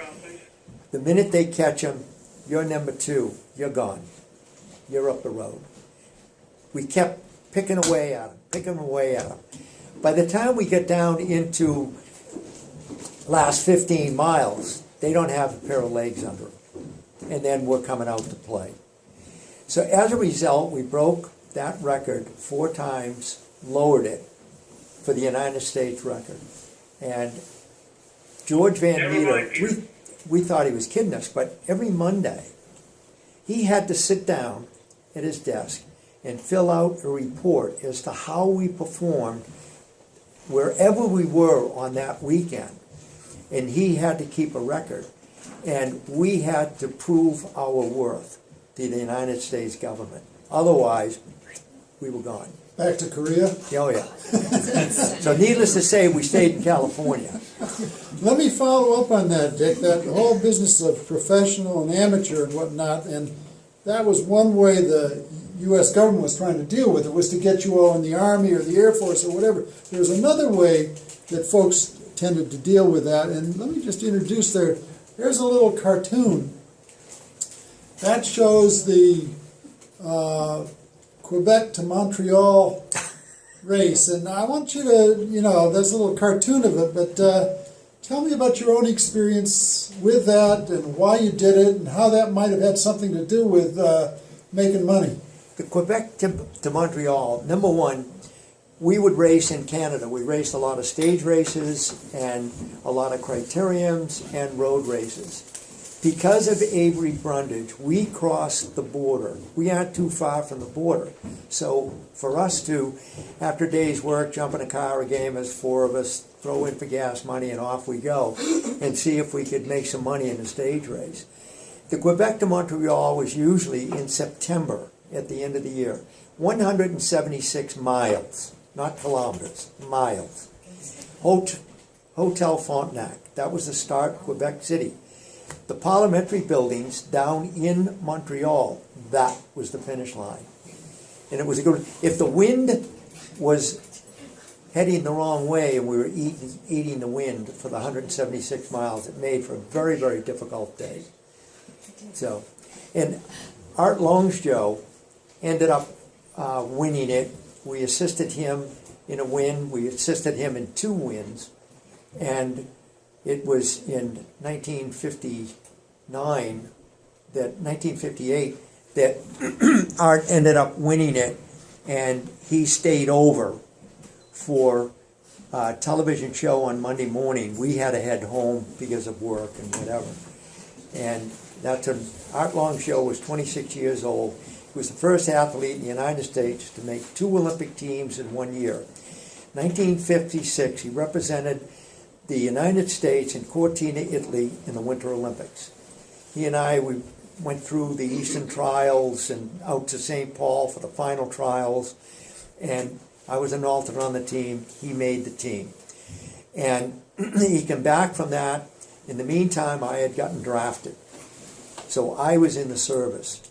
Speaker 2: The minute they catch them, you're number two, you're gone. you're up the road. We kept picking away at them, picking away at them. By the time we get down into last 15 miles, they don't have a pair of legs under them. And then we're coming out to play. So as a result, we broke that record four times, lowered it for the United States record. And George Van Meter, we, we thought he was kidding us, but every Monday, he had to sit down at his desk and fill out a report as to how we performed wherever we were on that weekend. And he had to keep a record. And we had to prove our worth to the United States government. Otherwise, we were gone.
Speaker 1: Back to Korea.
Speaker 2: Oh, yeah. So needless to say, we stayed in California.
Speaker 1: Let me follow up on that, Dick. That whole business of professional and amateur and whatnot, and that was one way the U.S. government was trying to deal with it, was to get you all in the Army or the Air Force or whatever. There's another way that folks tended to deal with that, and let me just introduce there. There's a little cartoon that shows the uh, Quebec to Montreal race, and I want you to, you know, there's a little cartoon of it, but uh, tell me about your own experience with that and why you did it and how that might have had something to do with uh, making money.
Speaker 2: The Quebec to, to Montreal, number one, we would race in Canada. We raced a lot of stage races and a lot of criteriums and road races. Because of Avery Brundage, we crossed the border. We aren't too far from the border. So for us to, after a day's work, jump in a car, a game as four of us, throw in for gas money, and off we go, and see if we could make some money in a stage race. The Quebec to Montreal was usually in September at the end of the year. 176 miles, not kilometers, miles. Hot- Hotel Frontenac, that was the start, Quebec City. The parliamentary buildings down in Montreal, that was the finish line. And it was a good, if the wind was heading the wrong way and we were eating, eating the wind for the 176 miles, it made for a very, very difficult day. So, and Art Longsjo ended up uh, winning it. We assisted him in a win. We assisted him in two wins, and it was in 1959 that 1958 that Art ended up winning it, and he stayed over for a television show on Monday morning. We had to head home because of work and whatever. And that's a, Art Longsjo was 26 years old. He was the first athlete in the United States to make two Olympic teams in one year. 1956, he represented the United States in Cortina, Italy in the Winter Olympics. He and I, we went through the Eastern trials and out to St. Paul for the final trials. And I was an alternate on the team. He made the team. And he came back from that. In the meantime, I had gotten drafted. So I was in the service.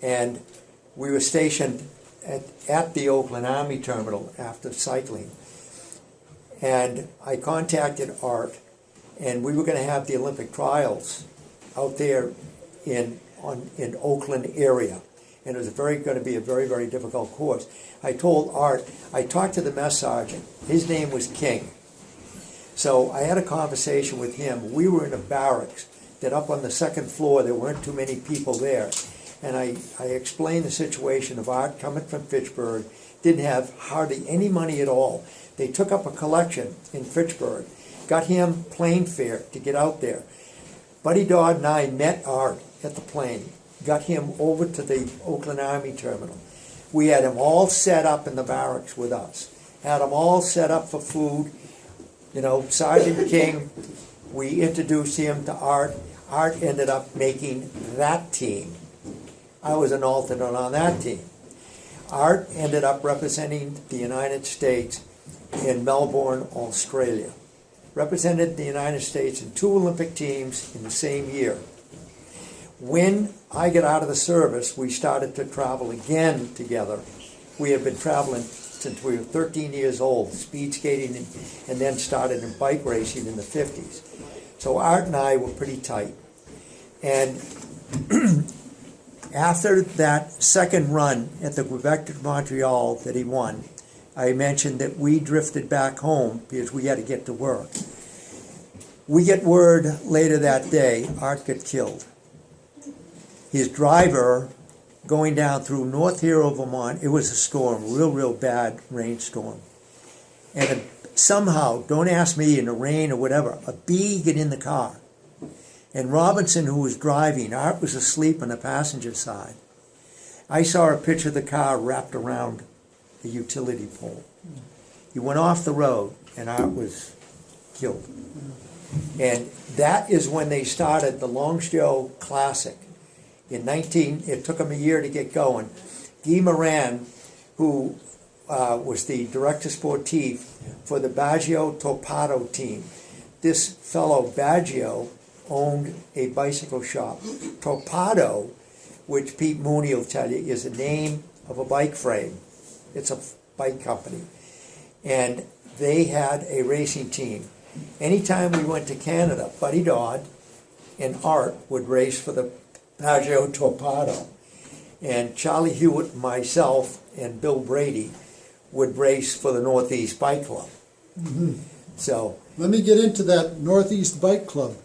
Speaker 2: And we were stationed at, at the Oakland Army Terminal after cycling. And I contacted Art, and we were going to have the Olympic trials out there in on in Oakland area, and it was very going to be a very very difficult course. I told Art, I talked to the mess sergeant. His name was King. So I had a conversation with him. We were in a barracks that up on the second floor there weren't too many people there, and I I explained the situation of Art coming from Fitchburg, didn't have hardly any money at all. They took up a collection in Fitchburg, got him plane fare to get out there. Buddy Dodd and I met Art at the plane, got him over to the Oakland Army Terminal. We had him all set up in the barracks with us, had him all set up for food. You know, Sergeant King, we introduced him to Art. Art ended up making that team. I was an alternate on that team. Art ended up representing the United States in Melbourne, Australia. Represented the United States in two Olympic teams in the same year. When I got out of the service, we started to travel again together. We had been traveling since we were 13 years old, speed skating, and, and then started in bike racing in the 50s. So Art and I were pretty tight. And after that second run at the Quebec de Montreal that he won, I mentioned that we drifted back home because we had to get to work. We get word later that day, Art got killed. His driver going down through North Hero, Vermont, it was a storm, real, real bad rainstorm. And a, somehow, don't ask me in the rain or whatever, a bee get in the car. And Robinson, who was driving, Art was asleep on the passenger side. I saw a picture of the car wrapped around the utility pole. He went off the road, and Art was killed. And that is when they started the Longsjo Classic. In 19, it took them a year to get going. Guy Moran, who uh, was the director sportif for the Baggio Torpado team. This fellow Baggio owned a bicycle shop. Torpado, which Pete Mooney will tell you, is the name of a bike frame. It's a bike company. And they had a racing team. Anytime we went to Canada, Buddy Dodd and Art would race for the Baggio Torpado. And Charlie Hewitt, myself, and Bill Brady would race for the Northeast Bike Club. Mm-hmm. So,
Speaker 1: Let me get into that Northeast Bike Club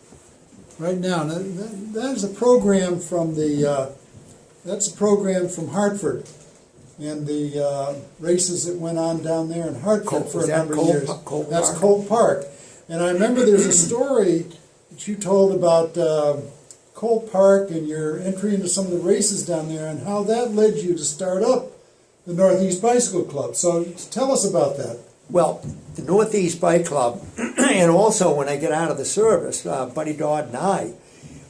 Speaker 1: right now. Now, that- That is a program from the, uh, that's a program from Hartford. And the uh, races that went on down there in
Speaker 2: Col-
Speaker 1: Hartford for a number of
Speaker 2: Col-
Speaker 1: years.
Speaker 2: Col
Speaker 1: That's
Speaker 2: Park?
Speaker 1: Colt Park. And I remember there's a story that you told about um, Colt Park and your entry into some of the races down there and how that led you to start up the Northeast Bicycle Club. So tell us about that.
Speaker 2: well, the Northeast Bike Club, and also when I get out of the service, uh, Buddy Dodd and I,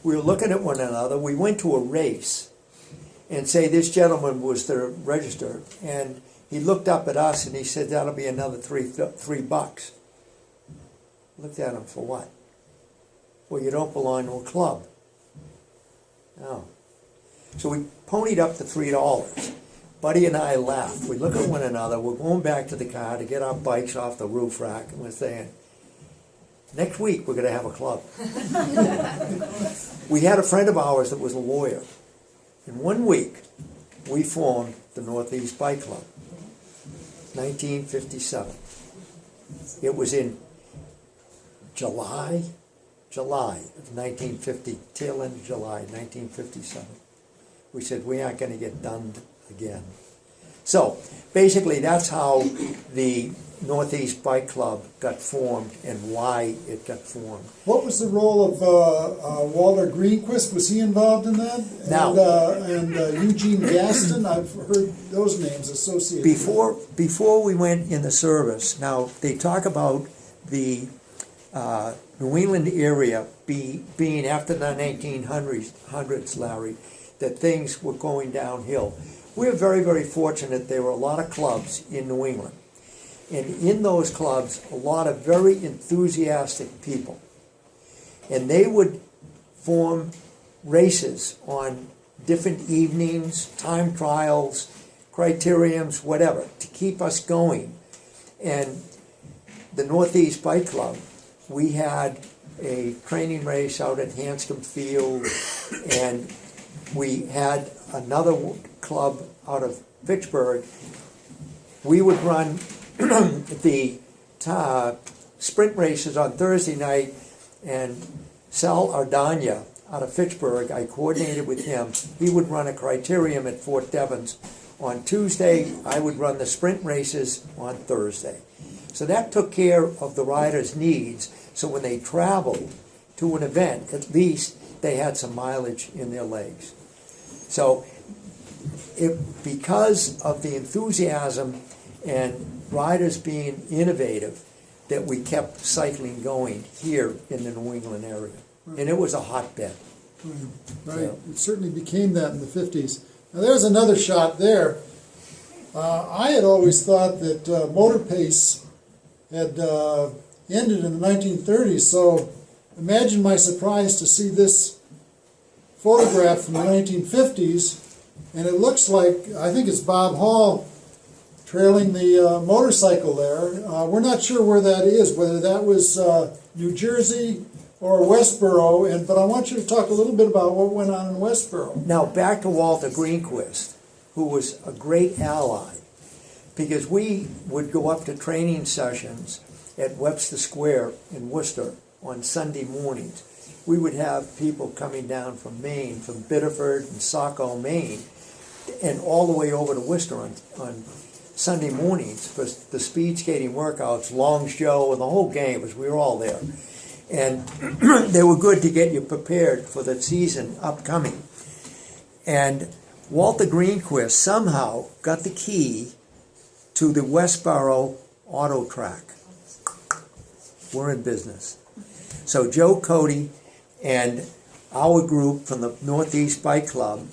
Speaker 2: we were looking at one another. We went to a race, and say this gentleman was the register, and he looked up at us and he said, "That'll be another three three bucks." Looked at him for what? Well, you don't belong to a club. No. So we ponied up the three dollars. Buddy and I laughed. We look at one another. We're going back to the car to get our bikes off the roof rack, and we're saying, "Next week we're going to have a club." we had a friend of ours that was a lawyer. In one week, we formed the Northeast Bike Club. 1957. It was in July, July of 1950, tail end of July 1957. We said we aren't going to get done again. So basically, that's how the Northeast Bike Club got formed and why it got formed.
Speaker 1: What was the role of uh, uh, Walter Greenquist? Was he involved in that?
Speaker 2: Now-
Speaker 1: and, uh, and uh, Eugene Gaston. I've heard those names associated.
Speaker 2: Before before we went in the service, now they talk about the uh, New England area be, being after the 1900s, Larry, that things were going downhill. We're very, very fortunate there were a lot of clubs in New England. And in those clubs, a lot of very enthusiastic people. And they would form races on different evenings, time trials, criteriums, whatever, to keep us going. And the Northeast Bike Club, we had a training race out at Hanscom Field, and we had another club out of Fitchburg. We would run the uh, sprint races on Thursday night, and Sal Ardania out of Fitchburg, I coordinated with him. He would run a criterium at Fort Devens on Tuesday. I would run the sprint races on Thursday. So that took care of the riders' needs. So when they traveled to an event, at least they had some mileage in their legs. So it, because of the enthusiasm and riders being innovative, that we kept cycling going here in the New England area. And it was a hotbed.
Speaker 1: Right,
Speaker 2: Yeah.
Speaker 1: it certainly became that in the fifties. Now there's another shot there. Uh, I had always thought that uh, motor pace had uh, ended in the 1930s. So imagine my surprise to see this photograph from the 1950s, and it looks like I think it's Bob Hall trailing the uh, motorcycle there. Uh, we're not sure where that is, whether that was uh, New Jersey or Westboro, and, but I want you to talk a little bit about what went on in Westboro.
Speaker 2: Now, back to Walter Greenquist, who was a great ally, because we would go up to training sessions at Webster Square in Worcester on Sunday mornings. We would have people coming down from Maine, from Biddeford and Saco, Maine, and all the way over to Worcester on, on Sunday mornings for the speed skating workouts, Longsjo, and the whole game, because we were all there. And they were good to get you prepared for the season upcoming. And Walter Greenquist somehow got the key to the Westboro Auto Track. We're in business. So Joe Cody and our group from the Northeast Bike Club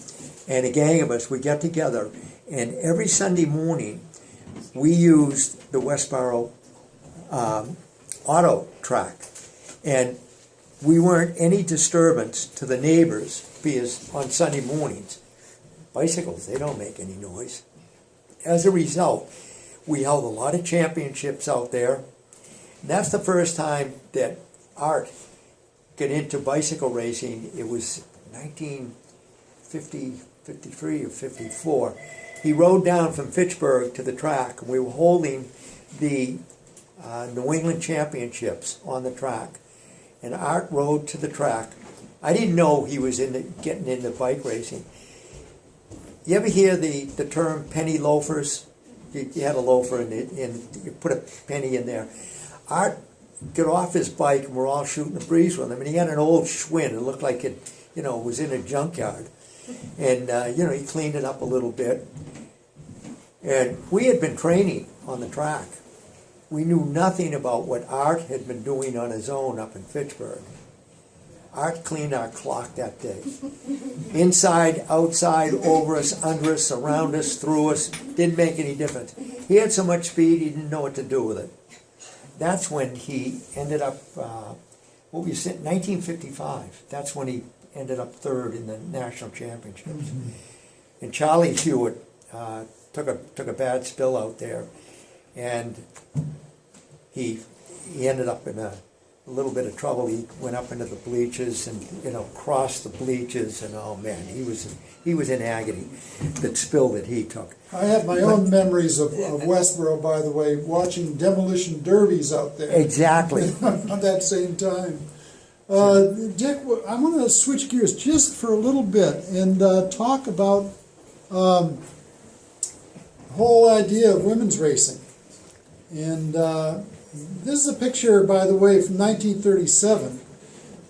Speaker 2: and a gang of us, we get together and every Sunday morning we used the Westboro um, Auto Track. And we weren't any disturbance to the neighbors because on Sunday mornings, bicycles, they don't make any noise. As a result, we held a lot of championships out there. And that's the first time that Art got into bicycle racing. It was 1950, 53 or 54. He rode down from Fitchburg to the track, and we were holding the uh, New England Championships on the track. And Art rode to the track. I didn't know he was in the, getting into bike racing. You ever hear the, the term penny loafers? You, you had a loafer and, it, and you put a penny in there. Art got off his bike and we're all shooting the breeze with him. And he had an old Schwinn. It looked like it, you know, was in a junkyard. And, uh, you know, he cleaned it up a little bit. And we had been training on the track. We knew nothing about what Art had been doing on his own up in Fitchburg. Art cleaned our clock that day. Inside, outside, over us, under us, around us, through us, didn't make any difference. He had so much speed, he didn't know what to do with it. That's when he ended up, uh, what was it, 1955. That's when he ended up third in the national championships. And Charlie Hewitt uh, took a took a bad spill out there, and he he ended up in a, a little bit of trouble. He went up into the bleachers and you know crossed the bleachers, and oh man, he was he was in agony. That spill that he took.
Speaker 1: I have my own memories of, of Westboro, by the way, watching demolition derbies out there
Speaker 2: Exactly.
Speaker 1: at that same time. Uh, Dick, I want to switch gears just for a little bit and uh, talk about um, the whole idea of women's racing. And uh, this is a picture, by the way, from 1937,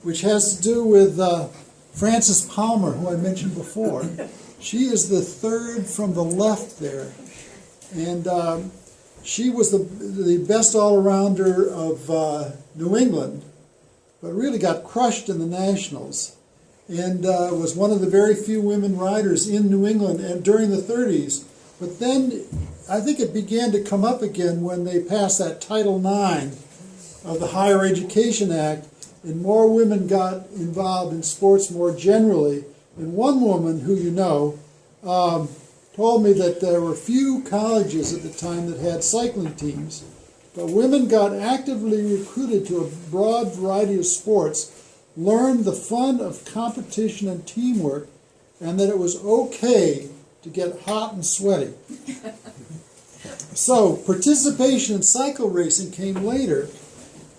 Speaker 1: which has to do with uh, Frances Palmer, who I mentioned before. She is the third from the left there. And um, she was the, the best all arounder of uh, New England, but really got crushed in the Nationals. And uh, was one of the very few women riders in New England and during the 30s. But then I think it began to come up again when they passed that Title IX of the Higher Education Act, and more women got involved in sports more generally. And one woman who you know um, told me that there were few colleges at the time that had cycling teams, but women got actively recruited to a broad variety of sports, learned the fun of competition and teamwork, and that it was okay to get hot and sweaty. So, participation in cycle racing came later,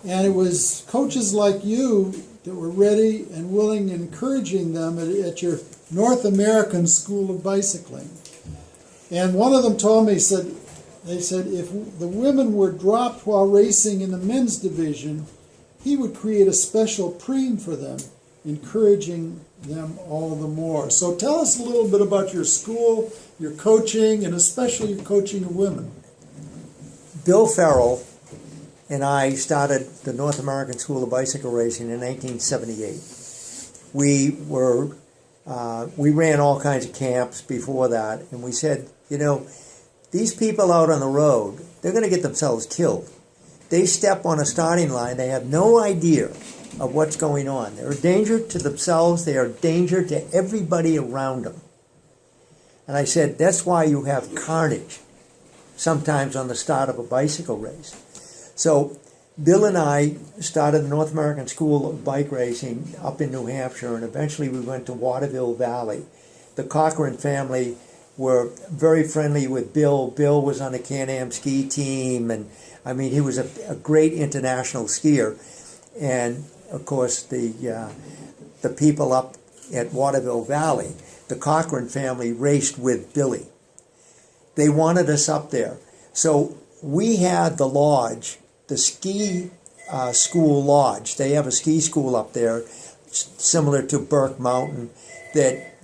Speaker 1: and it was coaches like you that were ready and willing and encouraging them at, at your North American School of Bicycling. And one of them told me, he said, they said if the women were dropped while racing in the men's division, he would create a special preem for them, encouraging them all the more. So tell us a little bit about your school, your coaching, and especially your coaching of women.
Speaker 2: Bill Farrell and I started the North American School of Bicycle Racing in 1978. We were uh, we ran all kinds of camps before that, and we said, you know, these people out on the road, they're going to get themselves killed. They step on a starting line, they have no idea of what's going on. They're a danger to themselves, they are a danger to everybody around them. And I said, that's why you have carnage sometimes on the start of a bicycle race. So Bill and I started the North American School of Bike Racing up in New Hampshire, and eventually we went to Waterville Valley. The Cochran family were very friendly with Bill. Bill was on the Can-Am ski team, and I mean, he was a, a great international skier. And of course, the uh, the people up at Waterville Valley, the Cochran family raced with Billy. They wanted us up there, so we had the lodge, the ski uh, school lodge. They have a ski school up there, similar to Burke Mountain, that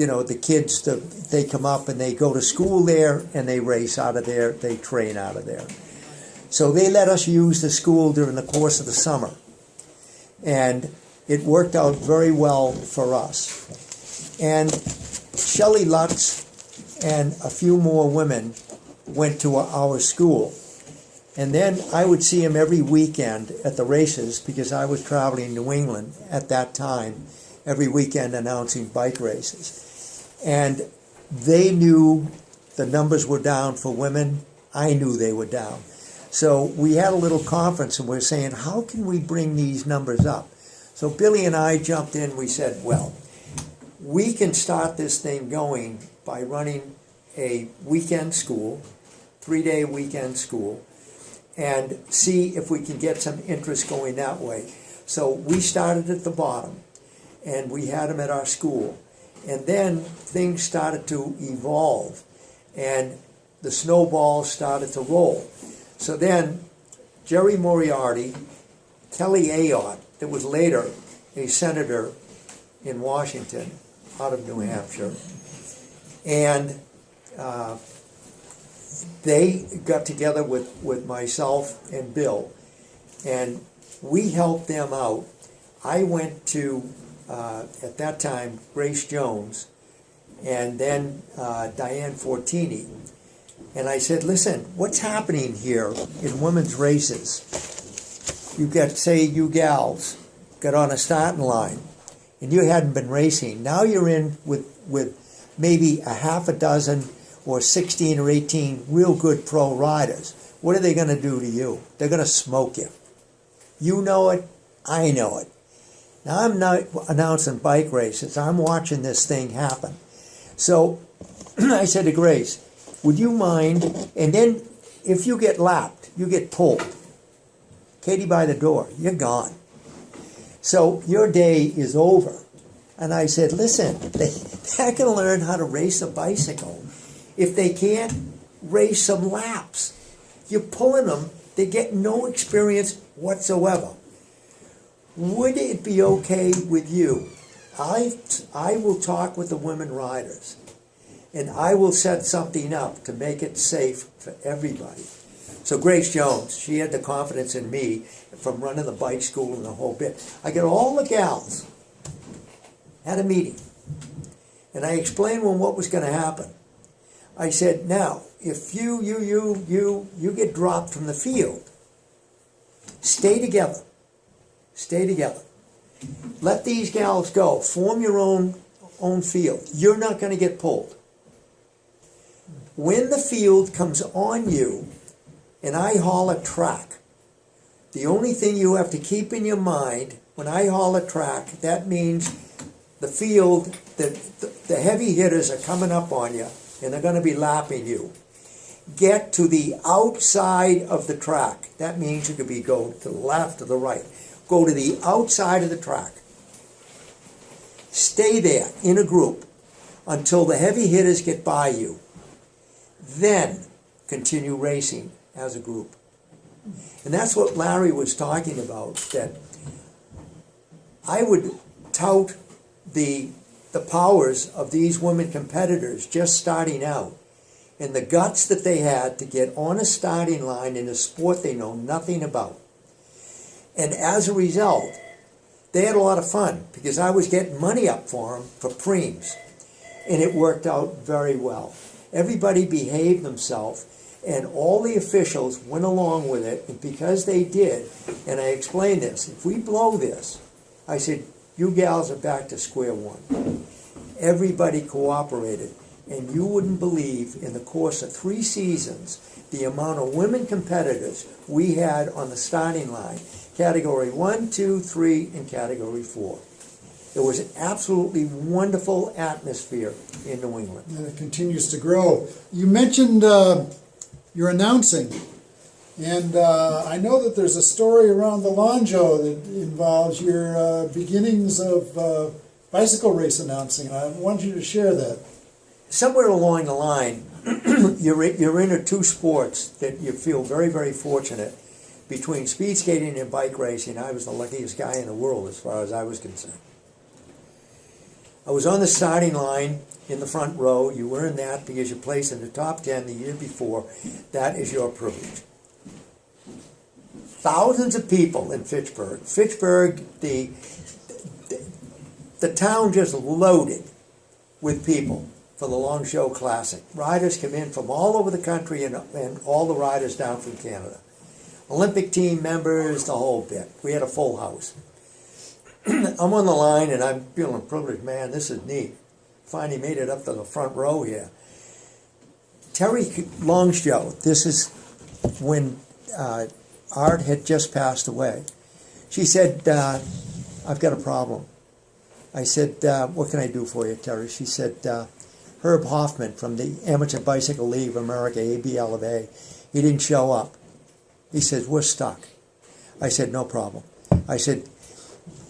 Speaker 2: you know the kids the, they come up and they go to school there and they race out of there. They train out of there. So they let us use the school during the course of the summer, and it worked out very well for us. And Shelley Lutz and a few more women went to our school. And then I would see him every weekend at the races because I was traveling New England at that time, every weekend announcing bike races. And they knew the numbers were down for women. I knew they were down. So we had a little conference and we are saying, how can we bring these numbers up? So Billy and I jumped in. We said, well, we can start this thing going by running a weekend school, three day weekend school, and see if we can get some interest going that way. So we started at the bottom and we had them at our school. And then things started to evolve and the snowball started to roll. So then Jerry Moriarty, Kelly Ayotte, that was later a senator in Washington out of New Hampshire, and uh, they got together with, with myself and Bill, and we helped them out. I went to, uh, at that time, Grace Jones, and then uh, Diane Fortini. And I said, listen, what's happening here in women's races? You got, say, you gals got on a starting line, and you hadn't been racing. Now you're in with, with maybe a half a dozen or 16 or 18 real good pro riders. What are they going to do to you? They're going to smoke you. You know it, I know it. Now I'm not announcing bike races. I'm watching this thing happen. So I said to Grace, "Would you mind?" And then if you get lapped, you get pulled. Katie by the door, you're gone. So your day is over. And I said, "Listen, they going to learn how to race a bicycle. If they can't race some laps, you're pulling them. They get no experience whatsoever." Would it be okay with you? I, I will talk with the women riders and I will set something up to make it safe for everybody. So Grace Jones, she had the confidence in me from running the bike school and the whole bit. I got all the gals at a meeting and I explained when what was going to happen. I said, now, if you, you, you, you, you get dropped from the field, stay together. Stay together. Let these gals go. Form your own own field. You're not going to get pulled. When the field comes on you, and I haul a track, the only thing you have to keep in your mind when I haul a track, that means the field, the, the, the heavy hitters are coming up on you, and they're going to be lapping you. Get to the outside of the track. That means you could be go to the left or the right go to the outside of the track. Stay there in a group until the heavy hitters get by you. Then continue racing as a group. And that's what Larry was talking about, that I would tout the, the powers of these women competitors just starting out and the guts that they had to get on a starting line in a sport they know nothing about. And as a result, they had a lot of fun because I was getting money up for them for preems. And it worked out very well. Everybody behaved themselves, and all the officials went along with it. And because they did, and I explained this, if we blow this, I said, you gals are back to square one. Everybody cooperated. And you wouldn't believe, in the course of three seasons, the amount of women competitors we had on the starting line. Category one, two, three, and category four. It was an absolutely wonderful atmosphere in New England.
Speaker 1: And it continues to grow. You mentioned uh, your announcing, and uh, I know that there's a story around the Longsjo that involves your uh, beginnings of uh, bicycle race announcing. and I want you to share that.
Speaker 2: somewhere along the line, you're, you're into two sports that you feel very, very fortunate. Between speed skating and bike racing, I was the luckiest guy in the world as far as I was concerned. I was on the starting line in the front row. You in that because you placed in the top 10 the year before. That is your privilege. Thousands of people in Fitchburg. Fitchburg, the, the, the town just loaded with people for the Longsjo Classic. Riders come in from all over the country and, and all the riders down from Canada. Olympic team members, the whole bit. We had a full house. I'm on the line and I'm feeling privileged. Man, this is neat. Finally made it up to the front row here. Terry Longsjo, this is when uh, Art had just passed away. She said, uh, I've got a problem. I said, uh, What can I do for you, Terry? She said, uh, Herb Hoffman from the Amateur Bicycle League of America, ABL of A, he didn't show up. He says, We're stuck. I said, No problem. I said,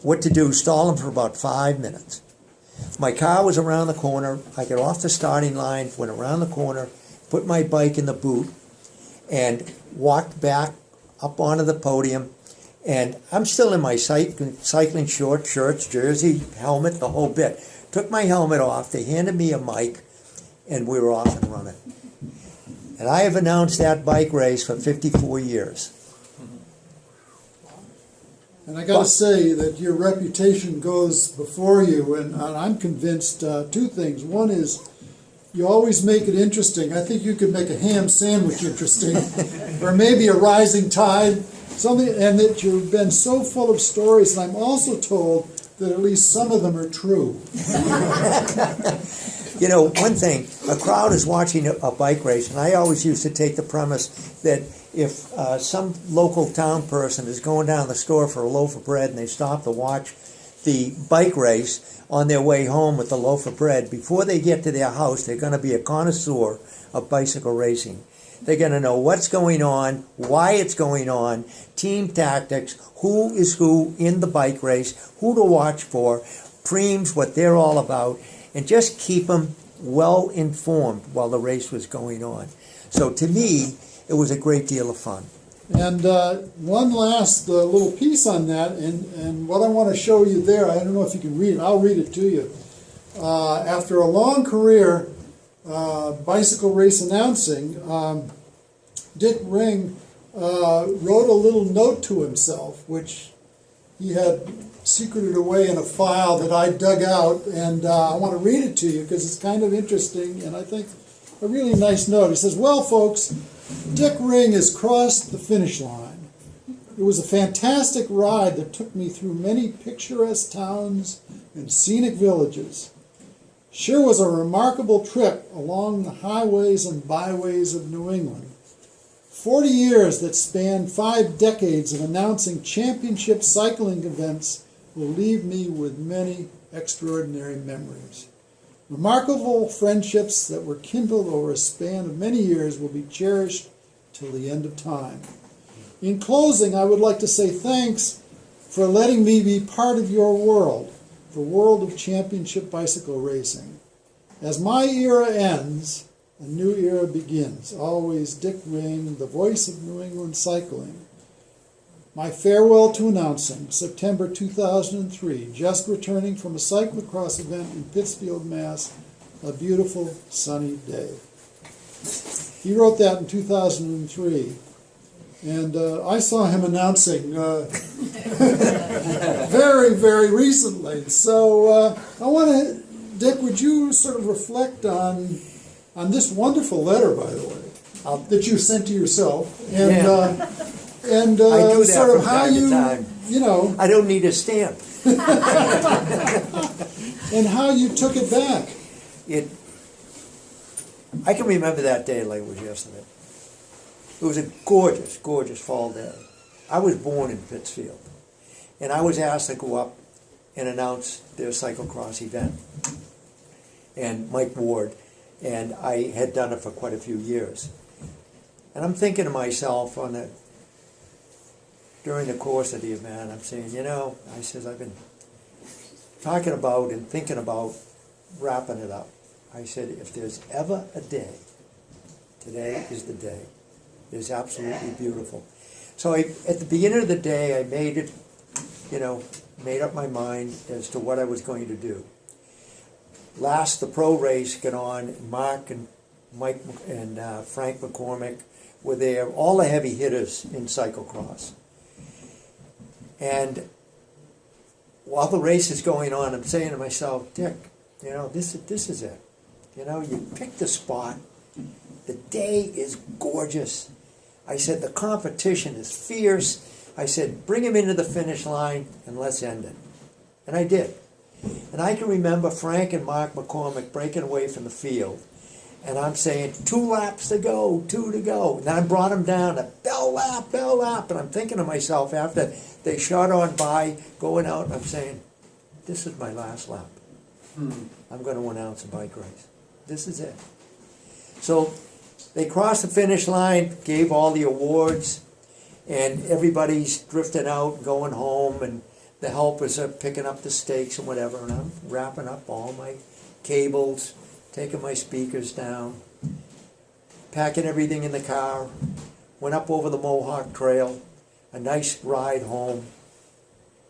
Speaker 2: What to do? Stall him for about five minutes. My car was around the corner. I got off the starting line, went around the corner, put my bike in the boot, and walked back up onto the podium. And I'm still in my cycling, shorts, shirts, jersey, helmet, the whole bit. Took my helmet off. They handed me a mic, and we were off and running. And I have announced that bike race for 54 years.
Speaker 1: And I got to say that your reputation goes before you, and, and I'm convinced uh, two things. One is you always make it interesting. I think you could make a ham sandwich interesting, or maybe a rising tide, something, and that you've been so full of stories. And I'm also told that at least some of them are true.
Speaker 2: You know, one thing, a crowd is watching a, a bike race, and I always used to take the premise that if uh, some local town person is going down the store for a loaf of bread and they stop to watch the bike race on their way home with the loaf of bread, before they get to their house, they're going to be a connoisseur of bicycle racing. They're going to know what's going on, why it's going on, team tactics, who is who in the bike race, who to watch for, preems, what they're all about, and just keep them well informed while the race was going on. So to me, it was a great deal of fun.
Speaker 1: And uh, one last uh, little piece on that, and, and what I want to show you there, I don't know if you can read it, I'll read it to you. Uh, after a long career uh, bicycle race announcing, um, Dick Ring uh, wrote a little note to himself, which he had secreted away in a file that I dug out, and uh, I want to read it to you because it's kind of interesting, and I think a really nice note. He says, Well, folks, Dick Ring has crossed the finish line. It was a fantastic ride that took me through many picturesque towns and scenic villages. Sure was a remarkable trip along the highways and byways of New England. Forty years that spanned five decades of announcing championship cycling events will leave me with many extraordinary memories. Remarkable friendships that were kindled over a span of many years will be cherished till the end of time. In closing, I would like to say thanks for letting me be part of your world, the world of championship bicycle racing. As my era ends, a new era begins. Always Dick Ring, the voice of New England cycling. My farewell to announcing, September 2003, just returning from a cyclocross event in Pittsfield, Mass. A beautiful sunny day. He wrote that in 2003. And uh, I saw him announcing uh, very, very recently. So uh, I want to, Dick, would you sort of reflect on on this wonderful letter, by the way,
Speaker 2: I'll-
Speaker 1: that you sent to yourself, and
Speaker 2: Yeah.
Speaker 1: Uh, and
Speaker 2: I
Speaker 1: uh,
Speaker 2: do that
Speaker 1: sort of
Speaker 2: from
Speaker 1: how
Speaker 2: time to
Speaker 1: you,
Speaker 2: time.
Speaker 1: you know,
Speaker 2: I don't need a stamp.
Speaker 1: and how you took it back.
Speaker 2: It I can remember that day like it was yesterday. It was a gorgeous, gorgeous fall day. I was born in Pittsfield, and I was asked to go up and announce their cyclocross event. And Mike Ward, and I had done it for quite a few years. And I'm thinking to myself on the during the course of the event, I'm saying, you know, I says I've been talking about and thinking about wrapping it up. I said, if there's ever a day, today is the day. It's absolutely beautiful. So I, at the beginning of the day, I made it, you know, made up my mind as to what I was going to do. Last, the pro race got on. Mark and Mike and uh, Frank McCormick were there. All the heavy hitters in cyclocross. And while the race is going on, I'm saying to myself, Dick, you know, this is this is it. You know, you pick the spot. The day is gorgeous. I said the competition is fierce. I said bring him into the finish line and let's end it. And I did. And I can remember Frank and Mark McCormick breaking away from the field. And I'm saying, two laps to go, two to go. And I brought him down to bell lap, bell lap. And I'm thinking to myself after they shot on by, going out, I'm saying, this is my last lap. Hmm. I'm going to announce a bike race. This is it. So they crossed the finish line, gave all the awards, and everybody's drifting out, going home, and the helpers are picking up the stakes and whatever. And I'm wrapping up all my cables, taking my speakers down, packing everything in the car, went up over the Mohawk Trail, a nice ride home,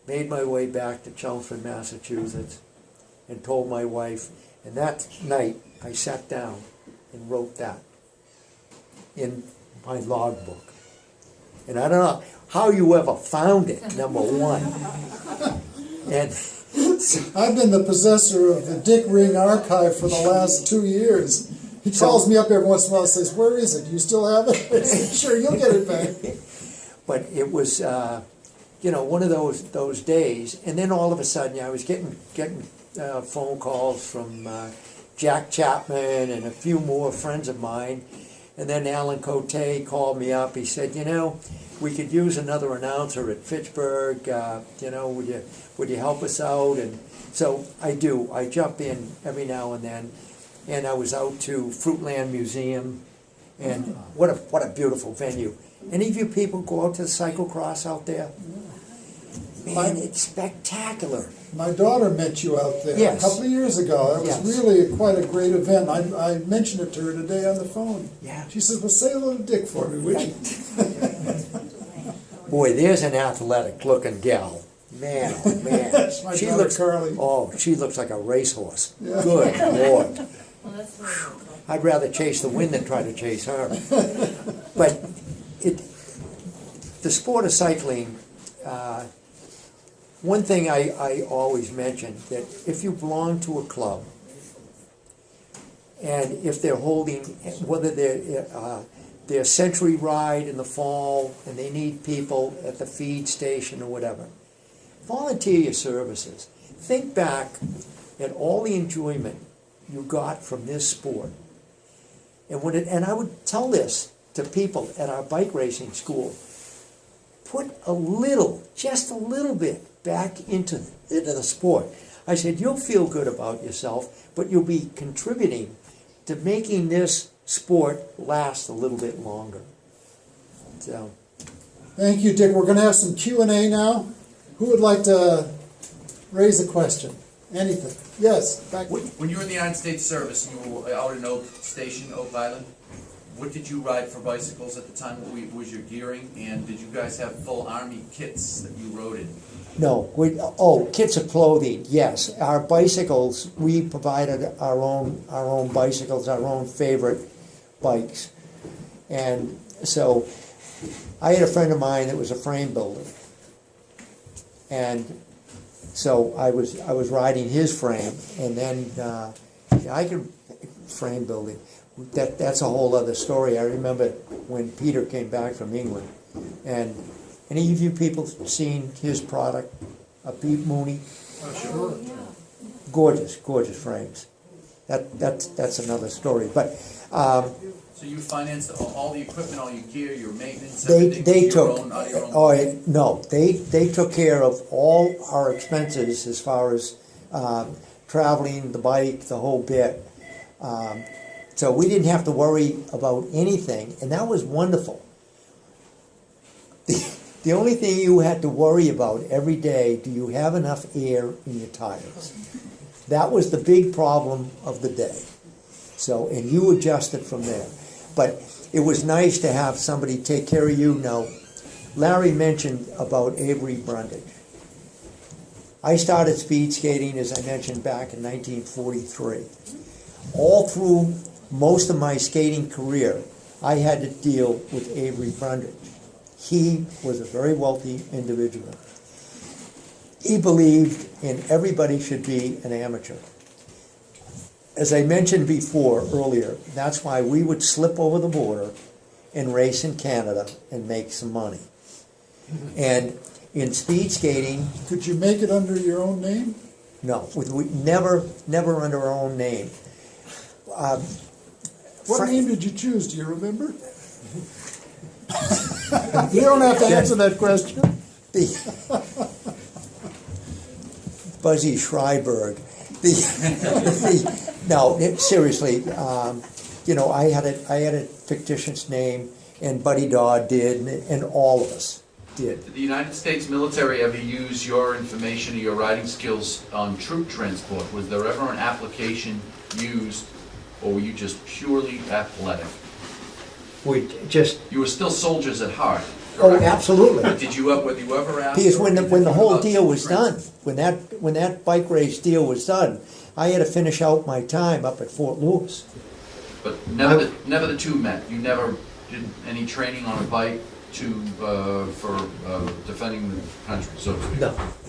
Speaker 2: made my way back to Chelmsford, Massachusetts, and told my wife. And that night, I sat down and wrote that in my logbook. And I don't know how you ever found it, number one. And
Speaker 1: I've been the possessor of the Dick Ring archive for the last two years. He calls me up every once in a while and says, Where is it? Do you still have it? I said, Sure, you'll get it back.
Speaker 2: but it was uh, you know one of those those days. And then all of a sudden I was getting getting uh, phone calls from uh, Jack Chapman and a few more friends of mine. And then Alan Cote called me up. He said you know we could use another announcer at Fitchburg uh, you know would you would you help us out? And so I do. I jump in every now and then. And I was out to Fruitland Museum. And what a what a beautiful venue. Any of you people go out to the cyclocross out there? Man, it's spectacular.
Speaker 1: My daughter met you out there
Speaker 2: Yes.
Speaker 1: a couple of years ago. It was
Speaker 2: Yes.
Speaker 1: really quite a great event. I, I mentioned it to her today on the phone.
Speaker 2: Yeah.
Speaker 1: She says, Well, say hello to Dick for me, would you?
Speaker 2: Boy, there's an athletic looking gal. Man, oh man.
Speaker 1: That's my daughter, Carly.
Speaker 2: Oh, she looks like a racehorse.
Speaker 1: Yeah.
Speaker 2: Good lord.
Speaker 3: Well, that's really cool.
Speaker 2: I'd rather chase the wind than try to chase her. But it, the sport of cycling, uh, one thing I, I always mention that if you belong to a club, and if they're holding, whether they're uh, their century ride in the fall and they need people at the feed station or whatever, volunteer your services. Think back at all the enjoyment you got from this sport. And when it, and I would tell this to people at our bike racing school. Put a little, just a little bit back into, into the sport. I said, you'll feel good about yourself, but you'll be contributing to making this sport last a little bit longer. So,
Speaker 1: Thank you, Dick. We're going to have some Q and A now. Who would like to raise a question? Anything? Yes, back.
Speaker 4: When when you were in the United States service and you were out in Oak Station, Oak Island, what did you ride for bicycles at the time? What was your gearing? And did you guys have full army kits that you rode in?
Speaker 2: no, we, oh, kits of clothing, yes. Our bicycles, we provided our own, our own bicycles, our own favorite bikes. And so I had a friend of mine that was a frame builder. And so I was I was riding his frame, and then uh, I could frame building. That that's a whole other story. I remember when Peter came back from England, and any of you people seen his product, a Pete Mooney?
Speaker 1: Sure.
Speaker 2: Gorgeous, gorgeous frames. that, that's, that's another story, but, um,
Speaker 4: So you financed all, all the equipment, all your gear, your maintenance,
Speaker 2: They,
Speaker 4: everything?
Speaker 2: they
Speaker 4: your
Speaker 2: took,
Speaker 4: own- your own
Speaker 2: oh,
Speaker 4: pocket?
Speaker 2: no, they, they took care of all our expenses as far as, um, traveling, the bike, the whole bit. Um, So we didn't have to worry about anything, and that was wonderful. The, the only thing you had to worry about every day, do you have enough air in your tires? That was the big problem of the day. So, and you adjusted from there. But it was nice to have somebody take care of you. Now, Larry mentioned about Avery Brundage. I started speed skating, as I mentioned, back in 1943. All through most of my skating career, I had to deal with Avery Brundage. He was a very wealthy individual. He believed in everybody should be an amateur. As I mentioned before, earlier, that's why we would slip over the border and race in Canada and make some money. And in speed skating,
Speaker 1: Could you make it under your own name?
Speaker 2: no, we, we never, never under our own name. Um,
Speaker 1: What
Speaker 2: Frank-
Speaker 1: name did you choose, do you remember? You don't have to answer that question.
Speaker 2: the Buzzy Schreiberg. The, the, no, it- seriously, um, you know, I had a, I had a fictitious name, and Buddy Dodd did, and, and all of us did.
Speaker 4: Did the United States military ever use your information or your writing skills on troop transport? Was there ever an application used, or were you just purely athletic?
Speaker 2: We just,
Speaker 4: You were still soldiers at heart,
Speaker 2: oh,
Speaker 4: correct?
Speaker 2: absolutely.
Speaker 4: But did you, ever- were you ever asked?
Speaker 2: Because when the, when the whole deal was done, when that, when that bike race deal was done, I had to finish out my time up at Fort Lewis.
Speaker 4: But never, the- never the two met? You never did any training on a bike to, uh, for uh, defending the country, so to speak?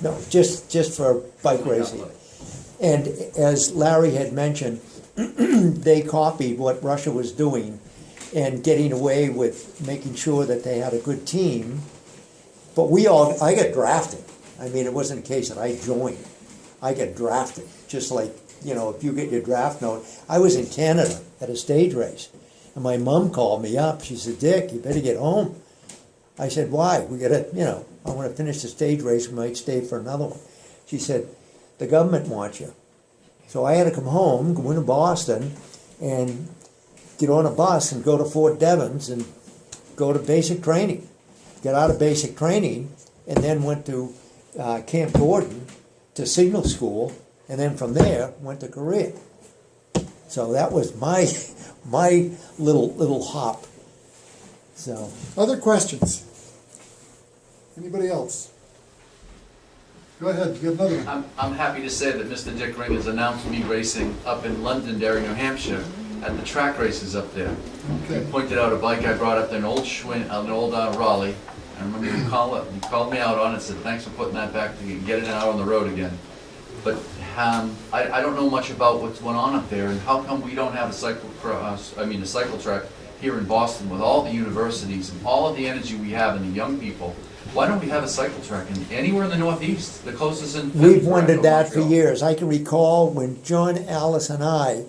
Speaker 2: No, just, just for bike racing. And as Larry had mentioned, they copied what Russia was doing and getting away with making sure that they had a good team. But we all, I got drafted. I mean, it wasn't a case that I joined. I got drafted, just like, you know, if you get your draft note. I was in Canada at a stage race, and my mom called me up. She said, Dick, you better get home. I said, why? We gotta, you know, I wanna finish the stage race, we might stay for another one. She said, the government wants you. So I had to come home, go into Boston, and get on a bus and go to Fort Devens and go to basic training. Get out of basic training, and then went to uh, Camp Gordon to signal school, and then from there went to Korea. So that was my my little little hop. So
Speaker 1: Other questions? Anybody else? Go ahead, you another one.
Speaker 4: I'm, I'm happy to say that Mr. Dick Ring has announced me racing up in Londonderry, New Hampshire, at the track races up there.
Speaker 1: Okay.
Speaker 4: You pointed out a bike I brought up there, an old Schwinn, an old uh, Raleigh. I remember you called, you called me out on it, and said, thanks for putting that back, to get it out on the road again. But, um, I, I don't know much about what's going on up there, and how come we don't have a cycle cross, I mean, a cycle track here in Boston with all the universities and all of the energy we have and the young people? Why don't we have a cycle track in, anywhere in the Northeast, the closest in?
Speaker 2: We've wondered that for years. I can recall when John, Alice, and I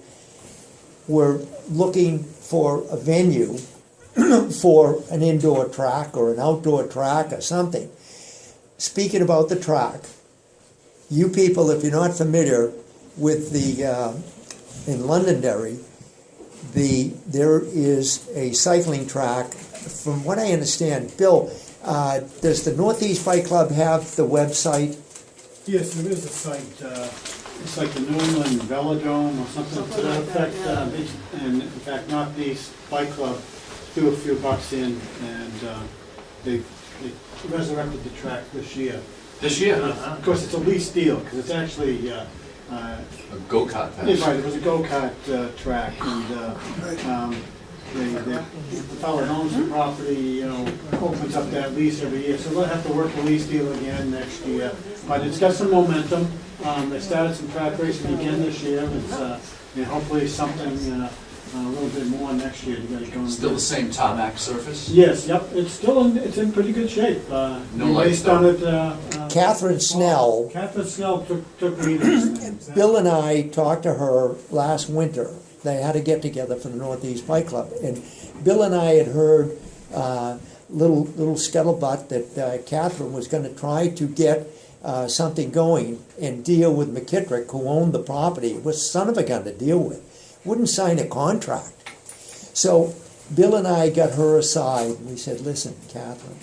Speaker 2: were looking for a venue for an indoor track or an outdoor track or something. Speaking about the track, you people, if you're not familiar with the, uh, in Londonderry, the, there is a cycling track, from what I understand, Bill, uh, does the Northeast Bike Club have the website?
Speaker 3: Yes, there is a site, uh, it's like the New England Velodrome or something to that effect. uh, And in fact, Northeast Bike Club threw a few bucks in and uh, they they resurrected the track this year.
Speaker 4: This year,
Speaker 3: Uh, Of course, it's a lease deal, because it's actually, uh, uh,
Speaker 4: a go-kart
Speaker 3: yeah,
Speaker 4: patch.
Speaker 3: right, it was a go-kart uh, track and uh, um, they, they, the fellow that owns the property, you know, opens up that lease every year, so they'll have to work the lease deal again next year. But it's got some momentum, um, they started some track racing again this year, it's, uh, and hopefully something, uh, a little bit more next year to get it going.
Speaker 4: Still the same tarmac surface?
Speaker 3: Yes, yep, it's still in, it's in pretty good shape. Uh,
Speaker 4: No
Speaker 3: We raced on it, uh, uh,
Speaker 2: Catherine Snell,
Speaker 3: Catherine Snell took, took me to this thing.
Speaker 2: Bill and I talked to her last winter. They had a get together for the Northeast Bike Club, and Bill and I had heard uh, little little scuttlebutt that uh, Catherine was going to try to get uh, something going and deal with McKittrick, who owned the property. It was son of a gun to deal with. Wouldn't sign a contract. So Bill and I got her aside and we said, "Listen, Catherine,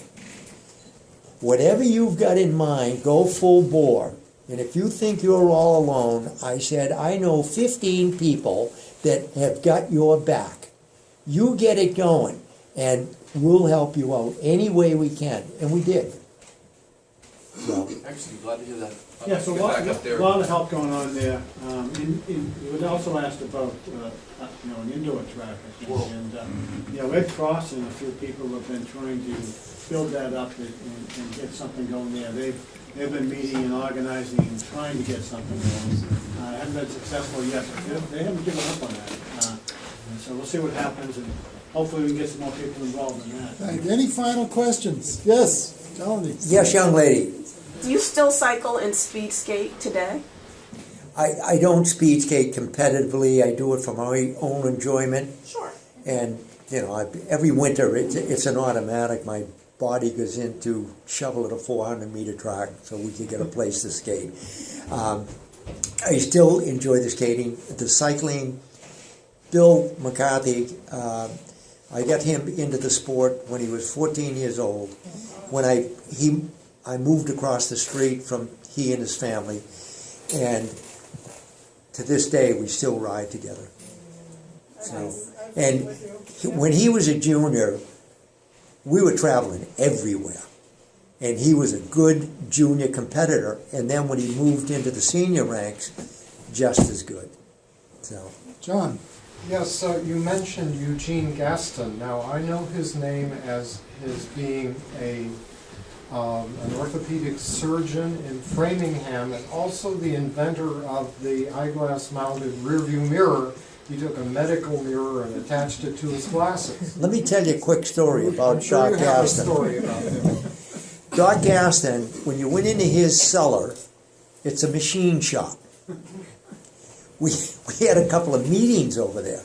Speaker 2: whatever you've got in mind, go full bore." And if you think you're all alone, I said, I know 15 people that have got your back. You get it going, and we'll help you out any way we can. And we did. So,
Speaker 4: Excellent, glad to hear that.
Speaker 3: Yeah, so a lot,
Speaker 4: there.
Speaker 3: a lot of help going on there. Um, and, and you had also asked about, uh, uh, you know, an indoor track, I think.
Speaker 4: Whoa.
Speaker 3: And, uh, you know, Ed Cross and a few people have been trying to build that up and, and and get something going there. They've, they've been meeting and organizing and trying to get something going. Uh, haven't been successful yet, but they, they haven't given up on that. Uh, So we'll see what happens and hopefully we can get some more people involved in that.
Speaker 1: Thank you. Any final questions? Yes, Melanie?
Speaker 2: yes, young lady,
Speaker 5: Do you still cycle and speed skate today?
Speaker 2: I, I don't speed skate competitively. I do it for my own enjoyment.
Speaker 5: Sure.
Speaker 2: And, you know, I, every winter it's, it's an automatic. My body goes into shovel at a 400 meter track so we can get a place to skate. Um, I still enjoy the skating, the cycling. Bill McCarthy, uh, I got him into the sport when he was 14 years old. When I he I moved across the street from he and his family, and to this day we still ride together. So, and he- when he was a junior, we were traveling everywhere. And he was a good junior competitor. And then when he moved into the senior ranks, just as good. So,
Speaker 1: John?
Speaker 6: Yes, uh, you mentioned Eugene Gaston. Now, I know his name as his being a, um, an orthopedic surgeon in Framingham and also the inventor of the eyeglass mounted rearview mirror. He took a medical mirror and attached it to his glasses.
Speaker 2: let me tell you a quick story about
Speaker 6: sure
Speaker 2: Doc Gaston.
Speaker 6: story about.
Speaker 2: Doc Gaston, when you went into his cellar, it's a machine shop. We, we had a couple of meetings over there.